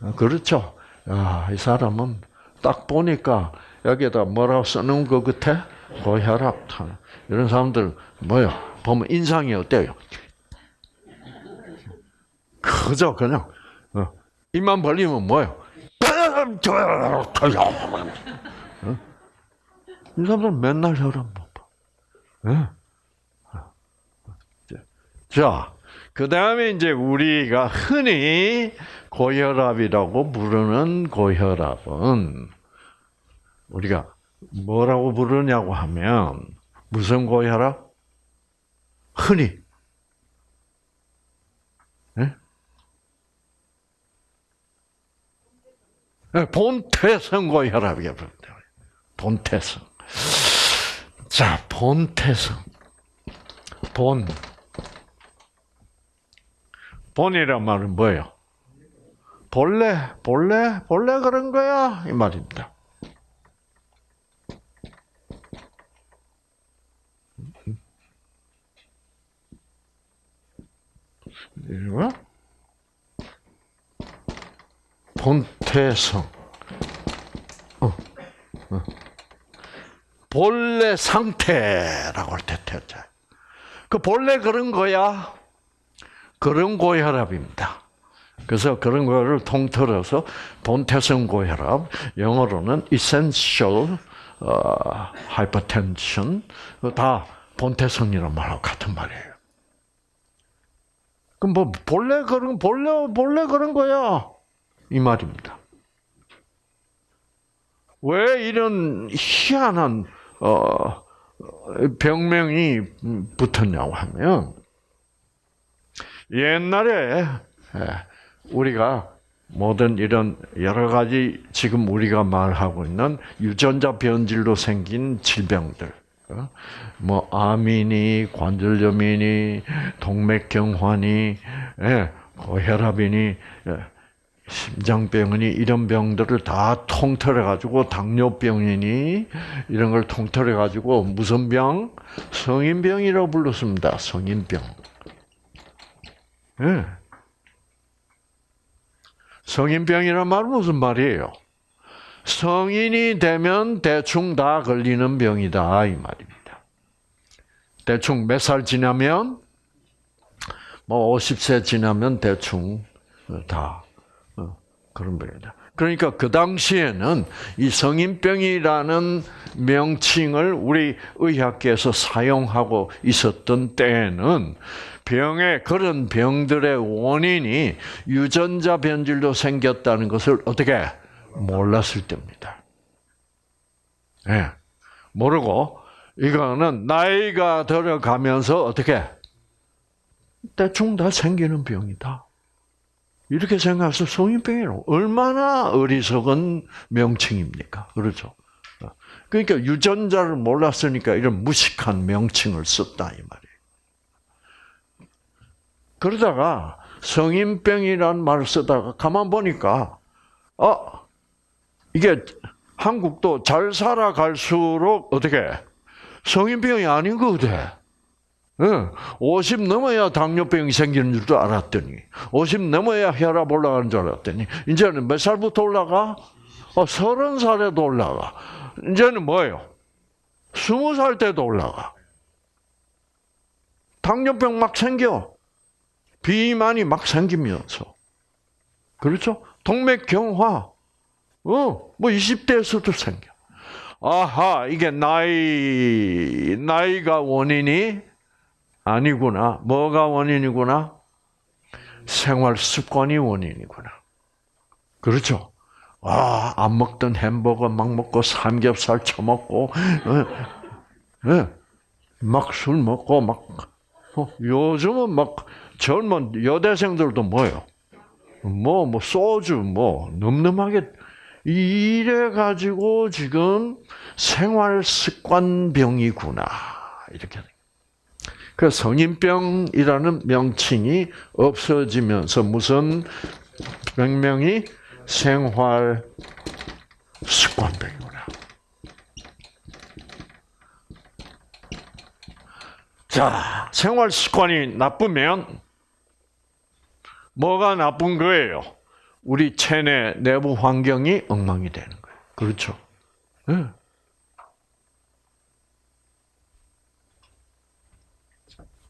아, 그렇죠. 아, 이 사람은 딱 보니까 여기에다 뭐라고 쓰는 것 같아? 고혈압. 이런 사람들 뭐요? 보면 인상이 어때요? 그저 그냥 어, 입만 벌리면 뭐요? 어? 이 사람들 맨날 혈압 높아. 예? 자, 그 다음에 이제 우리가 흔히 고혈압이라고 부르는 고혈압은 우리가 뭐라고 부르냐고 하면 무슨 고혈압? 흔히 예? 예, 본태성 고혈압이라고 부릅니다. 본태성. 자, 본태성. 본. 본이란 말은 뭐예요? 본래, 본래, 본래 그런 거야. 이 말입니다. 이거 본태성. 어, 어. 본래 상태라고 할 때 태자. 그 본래 그런 거야. 그런 고혈압입니다. 그래서 그런 거를 통틀어서 본태성 고혈압, 영어로는 essential 어, hypertension, 다 본태성이란 말하고 같은 말이에요. 그럼 뭐 본래 그런 본래 본래 그런 거야 이 말입니다. 왜 이런 희한한 어, 병명이 붙었냐고 하면 옛날에 우리가 모든 이런 여러 가지 지금 우리가 말하고 있는 유전자 변질로 생긴 질병들, 어? 뭐 암이니 관절염이니 동맥경화니 예, 고혈압이니 예, 심장병이니 이런 병들을 다 통틀어 가지고 당뇨병이니 이런 걸 통틀어 가지고 무슨 병? 성인병이라고 불렀습니다. 성인병. 예. 성인병이란 말은 무슨 말이에요? 성인이 되면 대충 다 걸리는 병이다 이 말입니다. 대충 몇 살 지나면 뭐 50세 지나면 대충 다 어, 그런 병이다. 그러니까 그 당시에는 이 성인병이라는 명칭을 우리 의학계에서 사용하고 있었던 때에는 병의 그런 병들의 원인이 유전자 변질로 생겼다는 것을 어떻게 몰랐을 때입니다. 예. 모르고 이거는 나이가 들어가면서 어떻게 대충 다 생기는 병이다. 이렇게 생각해서 성인병이라고 얼마나 어리석은 명칭입니까? 그렇죠? 그러니까 유전자를 몰랐으니까 이런 무식한 명칭을 썼다 이 말이에요. 그러다가 성인병이라는 말을 쓰다가 가만 보니까 어 이게 한국도 잘 살아갈수록 어떻게 성인병이 아닌 거 같아. 응. 50 넘어야 당뇨병이 생기는 줄도 알았더니 50 넘어야 혈압 올라가는 줄 알았더니 이제는 몇 살부터 올라가? 어, 30살에도 올라가. 이제는 뭐예요? 20살 때도 올라가. 당뇨병 막 생겨. 비만이 막 생기면서. 그렇죠? 동맥경화. 어, 뭐 20대에서도 생겨. 아하, 이게 나이, 나이가 원인이 아니구나. 뭐가 원인이구나? 생활 습관이 원인이구나. 그렇죠? 아, 안 먹던 햄버거 막 먹고 삼겹살 처먹고, 예, 예, 막술 먹고, 막, 어, 요즘은 막 젊은 여대생들도 뭐요? 뭐, 뭐, 소주, 뭐, 늠름하게, 이래 가지고 지금 생활 습관병이구나. 이렇게. 그 성인병이라는 명칭이 없어지면서 무슨 병명이 생활 습관병이구나. 자, 생활 습관이 나쁘면 뭐가 나쁜 거예요? 우리 체내 내부 환경이 엉망이 되는 거예요. 그렇죠? 네.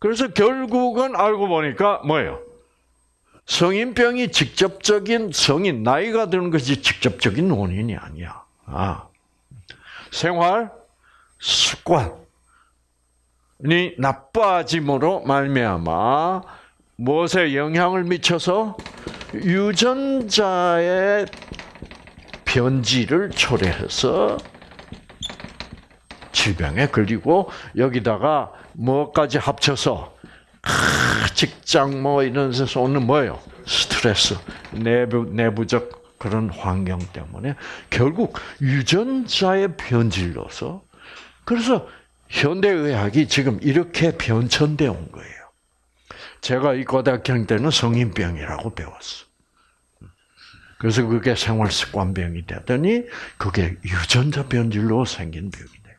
그래서 결국은 알고 보니까 뭐예요? 성인병이 직접적인 성인 나이가 드는 것이 직접적인 원인이 아니야. 아, 생활 습관이 나빠짐으로 말미암아 무엇에 영향을 미쳐서 유전자의 변질을 초래해서 질병에 걸리고 여기다가 뭐까지 합쳐서 직장 뭐 이런 데서 오는 뭐예요? 스트레스, 내부 내부적 그런 환경 때문에 결국 유전자의 변질로서 그래서 현대 의학이 지금 이렇게 변천돼 온 거예요. 제가 이 고등학교 때는 성인병이라고 배웠어. 그래서 그게 생활 습관병이 되더니 그게 유전자 변질로 생긴 병이 돼.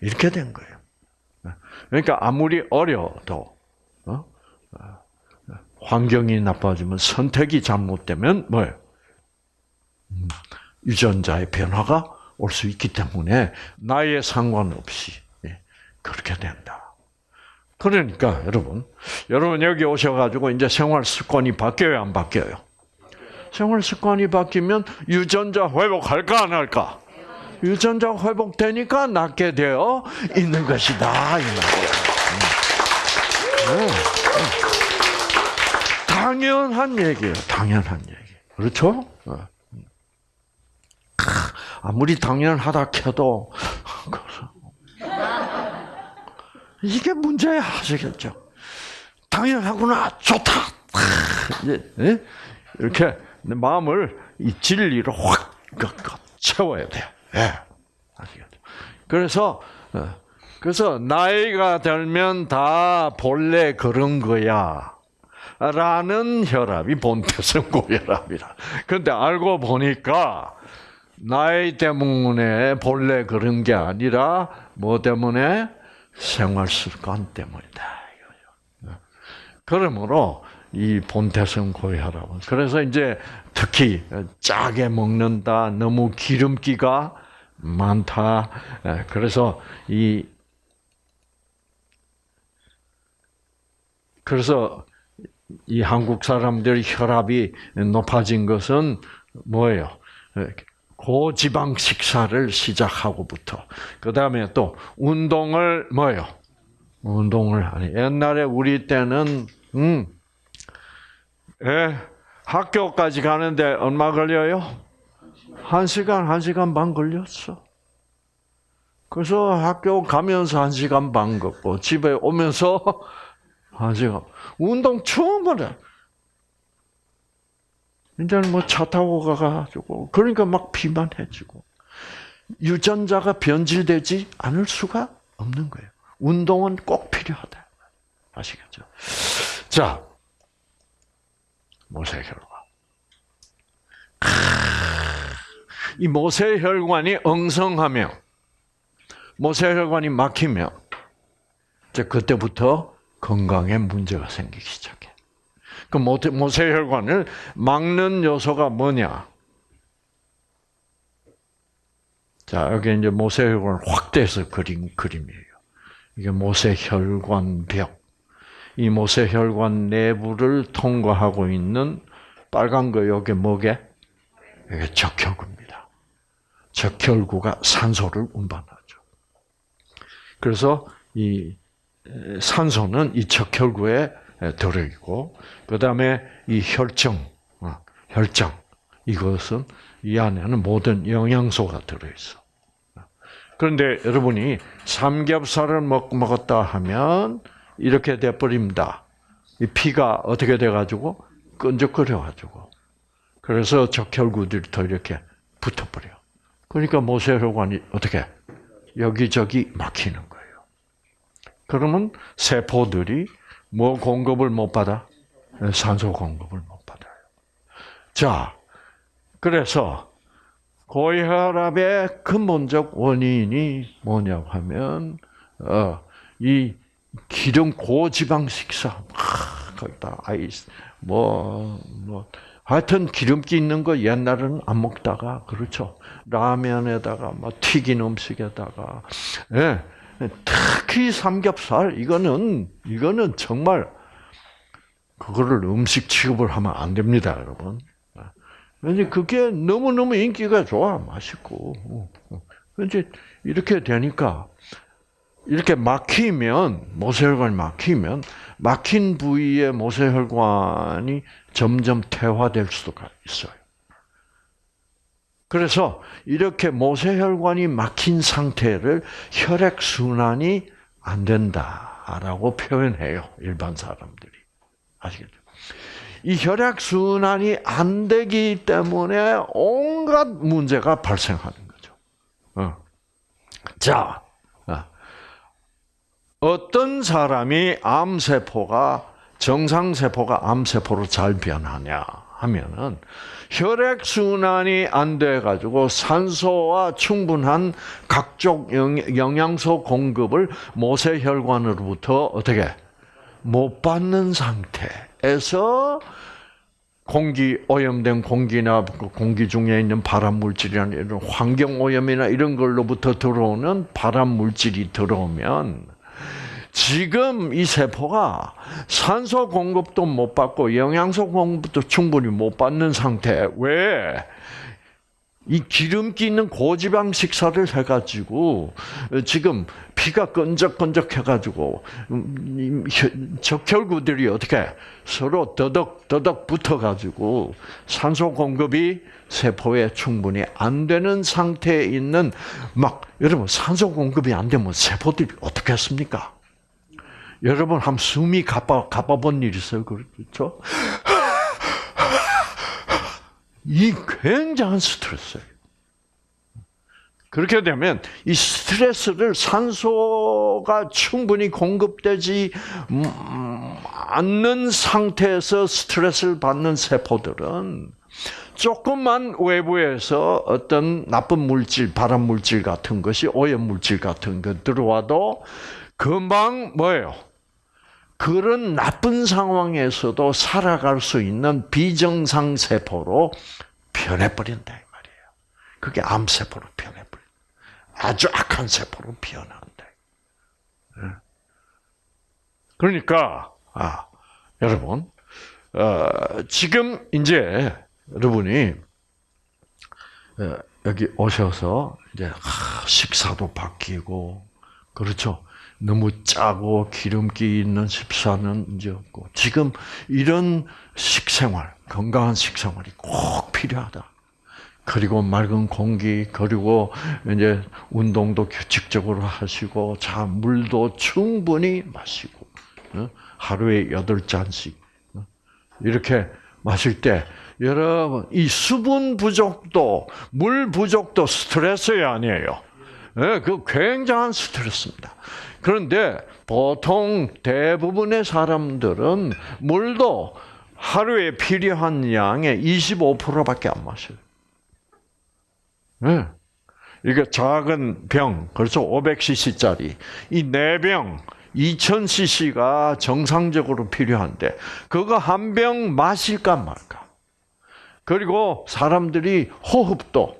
이렇게 된 거예요. 그러니까 아무리 어려도 어? 환경이 나빠지면 선택이 잘못되면 뭐예요? 음, 유전자의 변화가 올 수 있기 때문에 나이에 상관없이 예, 그렇게 된다. 그러니까 여러분, 여러분 여기 오셔가지고 이제 생활 습관이 바뀌어요, 안 바뀌어요? 생활 습관이 바뀌면 유전자 회복할까 안 할까? 유전자 회복되니까 낫게 되어 있는 것이다 이 말이야. 당연한 얘기예요. 당연한 얘기. 그렇죠? 아무리 당연하다 켜도 이게 문제야 하시겠죠. 당연하구나 좋다. 이제 이렇게 마음을 이 진리로 확 채워야 돼요. 예. 그래서, 어, 그래서 나이가 들면 다 본래 그런 거야. 라는 혈압이 본태성 고혈압이라. 근데 알고 보니까 나이 때문에 본래 그런 게 아니라 뭐 때문에 생활 습관 때문이다. 이거죠. 그러므로 이 본태성 고혈압은 그래서 이제 특히 짜게 먹는다, 너무 기름기가 많다. 그래서 이 그래서 이 한국 사람들이 혈압이 높아진 것은 뭐예요? 고지방 식사를 시작하고부터 그 다음에 또 운동을 뭐예요? 운동을 하니 옛날에 우리 때는 음, 예, 학교까지 가는데 얼마 걸려요? 한 시간, 한 시간 반 걸렸어. 그래서 학교 가면서 한 시간 반 걷고 집에 오면서 [LAUGHS] 한 시간. 운동 처음으로. 이제는 뭐 차 타고 가가지고 그러니까 막 비만해지고 유전자가 변질되지 않을 수가 없는 거예요. 운동은 꼭 필요하다. 아시겠죠? 자, 모세혈관. 이 모세혈관이 엉성하며 모세혈관이 막히면 이제 그때부터 건강에 문제가 생기기 시작해. 그 모세- 모세혈관을 막는 요소가 뭐냐? 자, 여기 이제 모세혈관 확대해서 그린 그림이에요. 이게 모세혈관벽. 이 모세혈관 내부를 통과하고 있는 빨간 거 여기 뭐게? 이게 적혈구입니다. 적혈구가 산소를 운반하죠. 그래서 이 에, 산소는 이 적혈구에 에, 들어 있고, 그 다음에 이 혈정, 어, 혈장, 이것은 이 안에는 모든 영양소가 들어 있어. 그런데 여러분이 삼겹살을 먹, 먹었다 하면 이렇게 돼버립니다. 이 피가 어떻게 돼가지고 끈적거려가지고 그래서 적혈구들이 더 이렇게 붙어버려. 그러니까 모세혈관이 어떻게 여기저기 막히는 거예요. 그러면 세포들이 뭐 공급을 못 받아? 산소 공급을 못 받아요. 자, 그래서 고혈압의 근본적 원인이 뭐냐고 하면 어, 이 기름 고지방 식사, 아, 거기다 아이스 뭐뭐 하여튼 기름기 있는 거 옛날에는 안 먹다가 그렇죠 라면에다가 막 튀긴 음식에다가 예 특히 삼겹살 이거는 이거는 정말 그거를 음식 취급을 하면 안 됩니다, 여러분. 왠지 그게 너무 너무 인기가 좋아, 맛있고. 왠지 이렇게 되니까 이렇게 막히면 모세혈관이 막히면 막힌 부위의 모세혈관이 점점 퇴화될 수가 있어요. 그래서 이렇게 모세혈관이 막힌 상태를 혈액 순환이 안 된다라고 표현해요. 일반 사람들이. 아시겠죠? 이 혈액 순환이 안 되기 때문에 온갖 문제가 발생하는 거죠. 어. 자, 어. 어떤 사람이 암세포가 정상세포가 암세포로 잘 변하냐 하면은 혈액 순환이 안 돼 가지고 산소와 충분한 각종 영- 영양소 공급을 모세혈관으로부터 어떻게 못 받는 상태에서 공기 오염된 공기나 그 공기 중에 있는 발암 물질이나 이런 환경 오염이나 이런 걸로부터 들어오는 발암 물질이 들어오면 지금 이 세포가 산소 공급도 못 받고 영양소 공급도 충분히 못 받는 상태. 왜? 이 기름기 있는 고지방 식사를 해가지고 지금 피가 끈적끈적 해가지고 음, 적혈구들이 어떻게 서로 더덕 더덕 붙어가지고 산소 공급이 세포에 충분히 안 되는 상태에 있는 막 여러분 산소 공급이 안 되면 세포들이 어떻게 했습니까? 여러분 한 숨이 가빠 가빠본 일 있어요, 그렇죠? 이 굉장한 스트레스예요. 그렇게 되면 이 스트레스를 산소가 충분히 공급되지 음, 않는 상태에서 스트레스를 받는 세포들은 조금만 외부에서 어떤 나쁜 물질, 발암 물질 같은 것이 오염 물질 같은 것 들어와도 금방 뭐예요? 그런 나쁜 상황에서도 살아갈 수 있는 비정상 세포로 변해버린다 이 말이에요. 그게 암 세포로 변해버려. 아주 악한 세포로 변한다. 그러니까 아 여러분 어, 지금 이제 여러분이 어, 여기 오셔서 이제 하, 식사도 바뀌고 그렇죠. 너무 짜고 기름기 있는 식사는 이제 없고 지금 이런 식생활 건강한 식생활이 꼭 필요하다. 그리고 맑은 공기, 그리고 이제 운동도 규칙적으로 하시고, 자, 물도 충분히 마시고, 어? 하루에 여덟 잔씩, 어? 이렇게 마실 때, 여러분, 이 수분 부족도, 물 부족도 스트레스가 아니에요. 예, 그 굉장한 스트레스입니다. 그런데 보통 대부분의 사람들은 물도 하루에 필요한 양의 25%밖에 안 마셔요. 네. 이게 작은 병, 그렇죠. 500cc짜리. 이 네 병, 2000cc가 정상적으로 필요한데, 그거 한 병 마실까 말까. 그리고 사람들이 호흡도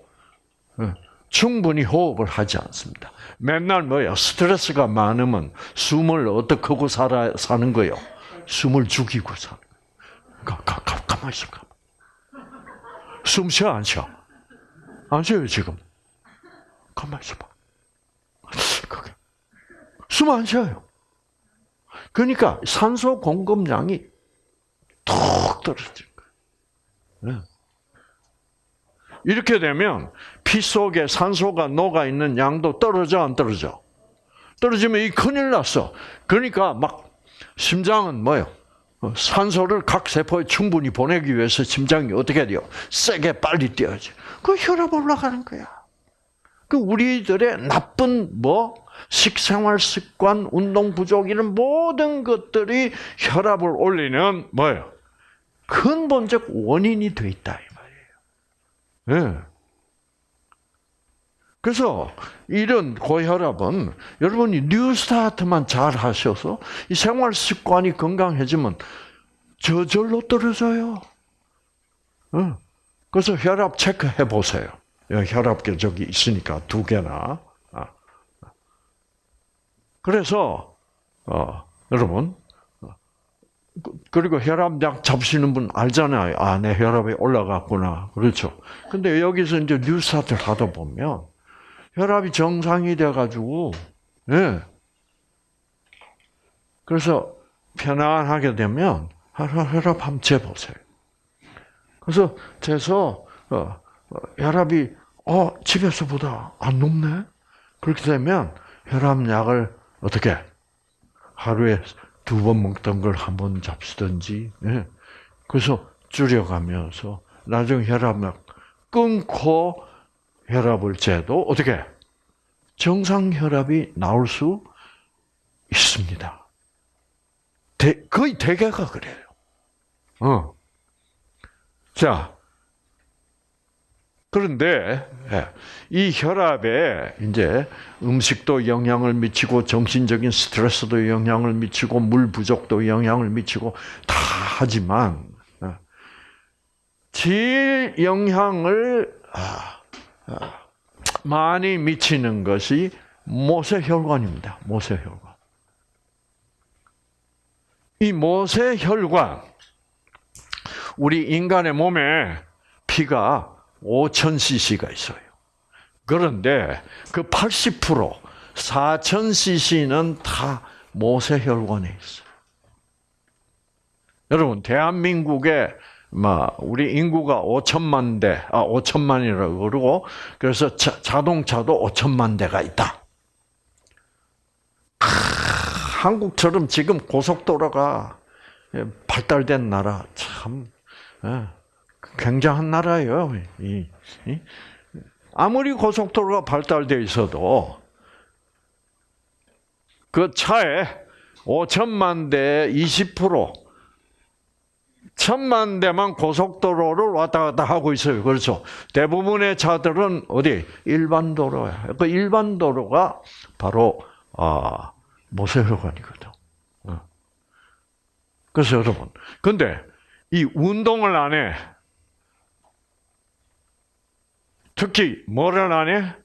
예, 충분히 호흡을 하지 않습니다. 맨날 뭐야? 스트레스가 많으면 숨을 어떻게 하고 살아, 사는 거요? 숨을 죽이고 사는 거예요. 가, 가, 가, 가만히 있어. 숨 쉬어, 안 쉬어? 안 쉬어요, 지금. 가만히 있어봐. 그게. 숨 안 쉬어요. 그러니까 산소 공급량이 툭 떨어진 거예요. 네. 이렇게 되면 피 속에 산소가 녹아 있는 양도 떨어져 안 떨어져? 떨어지면 이 큰일 났어. 그러니까 막 심장은 뭐요? 어, 산소를 각 세포에 충분히 보내기 위해서 심장이 어떻게 돼요? 세게 빨리 뛰어야지. 그 혈압 올라가는 거야. 그 우리들의 나쁜 뭐 식생활 습관, 운동 부족 이런 모든 것들이 혈압을 올리는 뭐예요? 근본적 원인이 돼 있다 이 말이에요. 예. 그래서 이런 고혈압은 여러분이 뉴스타트만 잘 하셔서 이 생활 습관이 건강해지면 저절로 떨어져요. 예. 그래서 혈압 체크해 보세요. 혈압계 저기 있으니까 두 개나. 아. 그래서 어, 여러분 어, 그리고 혈압약 잡으시는 분 알잖아요. 아, 내 혈압이 올라갔구나. 그렇죠. 근데 여기서 이제 뉴스타트를 하다 보면 혈압이 정상이 돼가지고, 예. 그래서 편안하게 되면 혈압 한번 재보세요. 그래서 재서 어, 혈압이 어 집에서보다 안 높네. 그렇게 되면 혈압약을 어떻게 하루에 두 번 먹던 걸 한 번 잡수든지. 예. 그래서 줄여가면서 나중에 혈압약 끊고 혈압을 재도 어떻게 정상 혈압이 나올 수 있습니다. 대, 거의 대개가 그래요. 어. 자, 그런데 예, 이 혈압에 이제 음식도 영향을 미치고 정신적인 스트레스도 영향을 미치고 물 부족도 영향을 미치고 다 하지만 예, 제일 영향을 아, 아, 많이 미치는 것이 모세혈관입니다. 모세혈관. 이 모세혈관 우리 인간의 몸에 피가 5,000cc가 있어요. 그런데 그 80%, 4,000cc는 다 모세혈관에 있어요. 여러분, 대한민국에 막 우리 인구가 5천만 대, 아 5천만이라고 그러고 그래서 자, 동차도 5천만 대가 있다. 아, 한국처럼 지금 고속도로가 발달된 나라 참 예, 굉장한 나라예요. 아무리 고속도로가 발달되어 있어도 그 차에 5천만 대 20%, 천만 대만 고속도로를 왔다 갔다 하고 있어요. 그렇죠. 대부분의 차들은 어디? 일반 도로야. 그 일반 도로가 바로, 아, 모세혈관이거든. 어. 그래서 여러분. 근데 이 운동을 안 해. 특히 뭐를 안 해?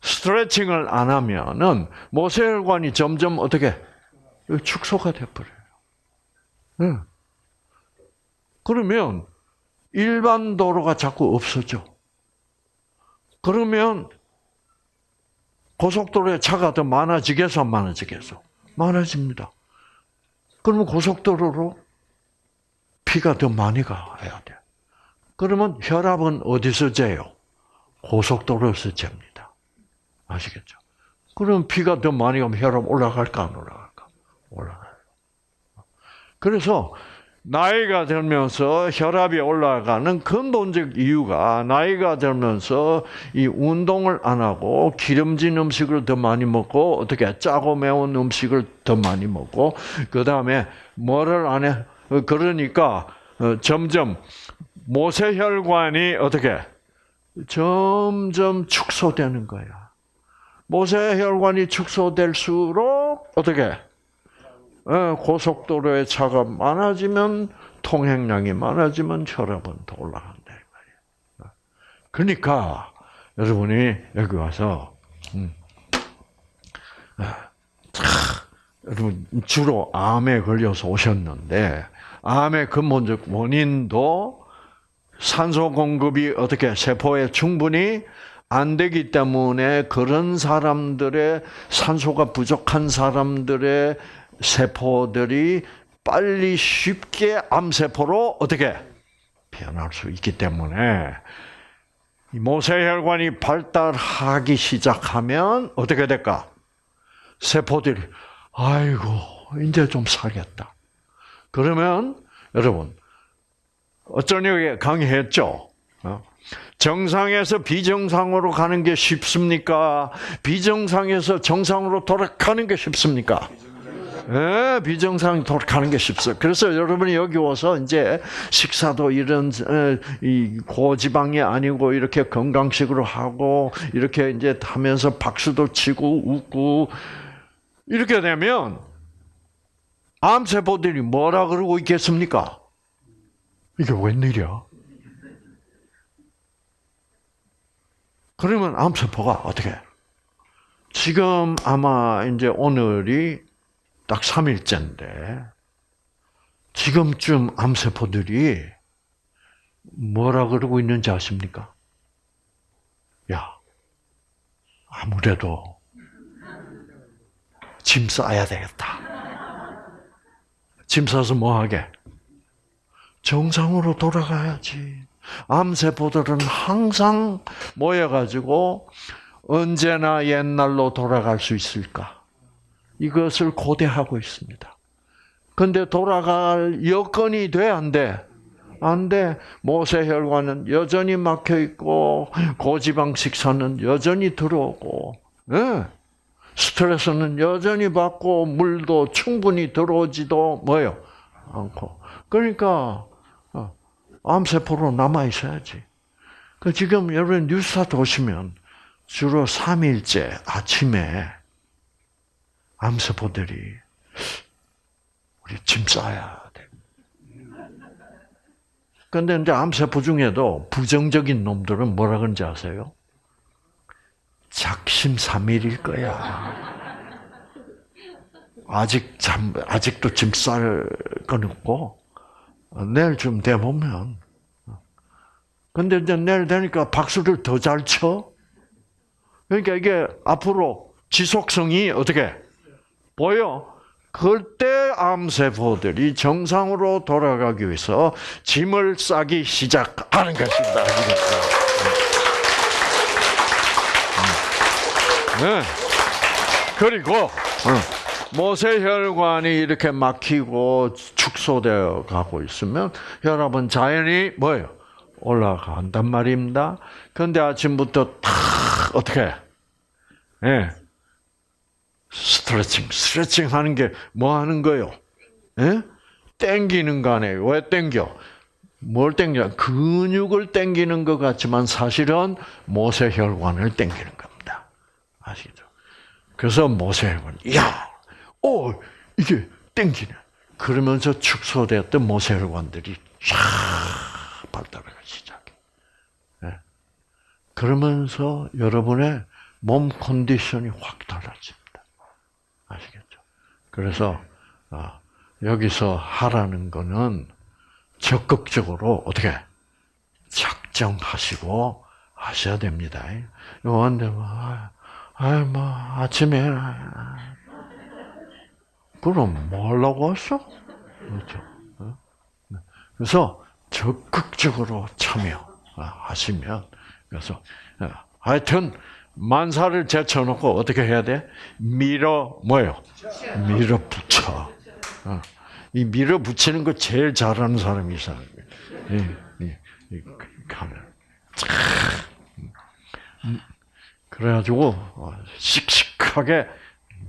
스트레칭을 안 하면은 모세혈관이 점점 어떻게 축소가 돼 버려요. 응. 그러면 일반 도로가 자꾸 없어져. 그러면 고속도로에 차가 더 많아지겠어, 안 많아지겠어? 많아집니다. 그러면 고속도로로 피가 더 많이 가야 돼. 그러면 혈압은 어디서 재요? 고속도로에서 잽니다. 아시겠죠? 그럼 피가 더 많이 가면 혈압 올라갈까, 안 올라갈까? 올라가요. 그래서 나이가 들면서 혈압이 올라가는 근본적 이유가 나이가 들면서 이 운동을 안 하고 기름진 음식을 더 많이 먹고 어떻게 짜고 매운 음식을 더 많이 먹고 그 다음에 뭐를 안 해? 그러니까 어, 점점 모세혈관이 어떻게 점점 축소되는 거야. 모세혈관이 축소될수록 어떻게 어, 고속도로에 차가 많아지면 통행량이 많아지면 혈압은 더 올라간다 이 말이야. 그러니까 여러분이 여기 와서 음, 아, 차, 여러분 주로 암에 걸려서 오셨는데 암의 근본적 원인도 산소 공급이 어떻게 세포에 충분히 안 되기 때문에 그런 사람들의 산소가 부족한 사람들의 세포들이 빨리 쉽게 암세포로 어떻게 변할 수 있기 때문에 이 모세혈관이 발달하기 시작하면 어떻게 될까? 세포들이 아이고 이제 좀 살겠다. 그러면 여러분 어쩌냐고 강의했죠. 어? 정상에서 비정상으로 가는 게 쉽습니까? 비정상에서 정상으로 돌아가는 게 쉽습니까? 예, 비정상 돌아가는 게 쉽어요. 그래서 여러분이 여기 와서 이제 식사도 이런 어, 이 고지방이 아니고 이렇게 건강식으로 하고 이렇게 이제 하면서 박수도 치고 웃고 이렇게 되면 암세포들이 뭐라 그러고 있겠습니까? 이게 웬일이야? 그러면 암세포가 어떻게? 지금 아마 이제 오늘이 딱 3일째인데, 지금쯤 암세포들이 뭐라 그러고 있는지 아십니까? 야, 아무래도 짐 싸야 되겠다. 짐 싸서 뭐 하게? 정상으로 돌아가야지. 암세포들은 항상 모여가지고 언제나 옛날로 돌아갈 수 있을까? 이것을 고대하고 있습니다. 근데 돌아갈 여건이 돼, 안 돼? 안 돼. 모세혈관은 여전히 막혀 있고, 고지방 식사는 여전히 들어오고, 예. 스트레스는 여전히 받고, 물도 충분히 들어오지도 뭐요? 않고. 그러니까, 어, 암세포로 남아 있어야지. 그 지금 여러분 뉴스타트 오시면 주로 3일째 아침에 암세포들이 우리 짐 싸야 돼. 근데 이제 암세포 중에도 부정적인 놈들은 뭐라 그런지 아세요? 작심삼일일 거야. 아직 잠, 아직도 짐 쌀 건 없고, 내일쯤 돼 보면. 근데 이제 내일 되니까 박수를 더 잘 쳐. 그러니까 이게 앞으로 지속성이 어떻게 보여? 그때 암세포들이 정상으로 돌아가기 위해서 짐을 싸기 시작하는 것입니다. 네. 그리고 모세혈관이 이렇게 막히고 축소되어 가고 있으면 혈압은 자연히 뭐예요? 올라간단 말입니다. 그런데 아침부터 탁 어떻게? 예. 네. 스트레칭, 스트레칭 하는 게 뭐 하는 거요? 예? 땡기는 거 아니에요. 왜 땡겨? 뭘 땡겨? 근육을 땡기는 것 같지만 사실은 모세혈관을 땡기는 겁니다. 아시죠? 그래서 모세혈관, 야, 오, 이게 땡기네. 그러면서 축소되었던 모세혈관들이 쫙 발달하기 시작해. 예? 그러면서 여러분의 몸 컨디션이 확. 아시겠죠? 그래서 아, 여기서 하라는 거는 적극적으로 어떻게 작정하시고 하셔야 됩니다. 요한데 뭐, 아이 뭐 아침에 그럼 뭐 하려고 왔어? 그렇죠. 어? 네. 그래서 적극적으로 참여하시면 그래서 어, 하여튼 만사를 제쳐놓고 어떻게 해야 돼? 밀어 뭐요? 밀어붙여. 어. 이 밀어붙이는 거 제일 잘하는 사람이 이 사람이에요. 이, 이, 이, 가면. 음. 그래가지고 어, 씩씩하게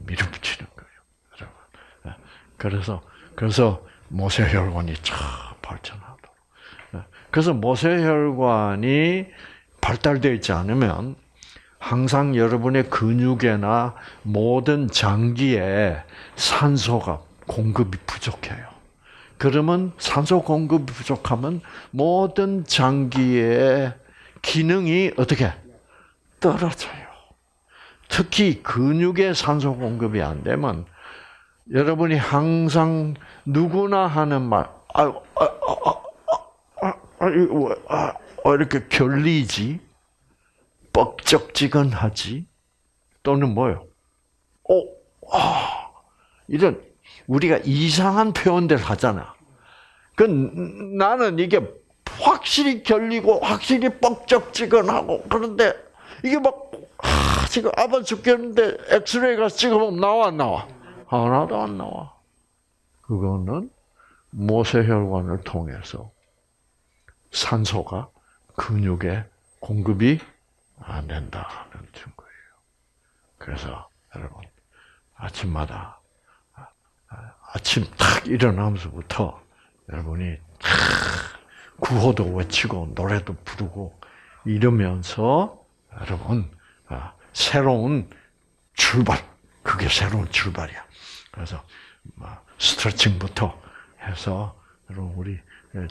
밀어붙이는 거예요, 여러분. 예. 그래서 그래서 모세혈관이 참 발전하도록. 예. 그래서 모세혈관이 발달되어 있지 않으면 항상 여러분의 근육에나 모든 장기에 산소가 공급이 부족해요. 그러면 산소 공급이 부족하면 모든 장기의 기능이 어떻게 떨어져요. 특히 근육에 산소 공급이 안 되면 여러분이 항상 누구나 하는 말, 아, 아, 아, 아, 아, 아, 이거 왜, 아, 아, 이렇게 결리지, 뻑적지근하지, 또는 뭐요? 어, 아, 이런 우리가 이상한 표현들 하잖아. 그 나는 이게 확실히 결리고 확실히 뻑적지근하고 그런데 이게 막 아, 지금 아파 죽겠는데 엑스레이가 찍어보면 나와 안 나와? 하나도 안 나와. 그거는 모세혈관을 통해서 산소가 근육에 공급이 안 된다는 증거예요. 그래서 여러분 아침마다 아침 탁 일어나면서부터 여러분이 탁 구호도 외치고 노래도 부르고 이러면서 여러분 아, 새로운 출발 그게 새로운 출발이야. 그래서 뭐 스트레칭부터 해서 여러분 우리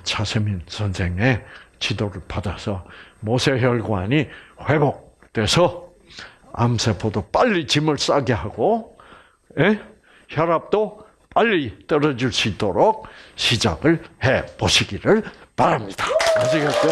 차세민 선생의 지도를 받아서 모세혈관이 회복돼서 암세포도 빨리 짐을 싸게 하고 예? 혈압도 빨리 떨어질 수 있도록 시작을 해 보시기를 바랍니다. 아시겠죠?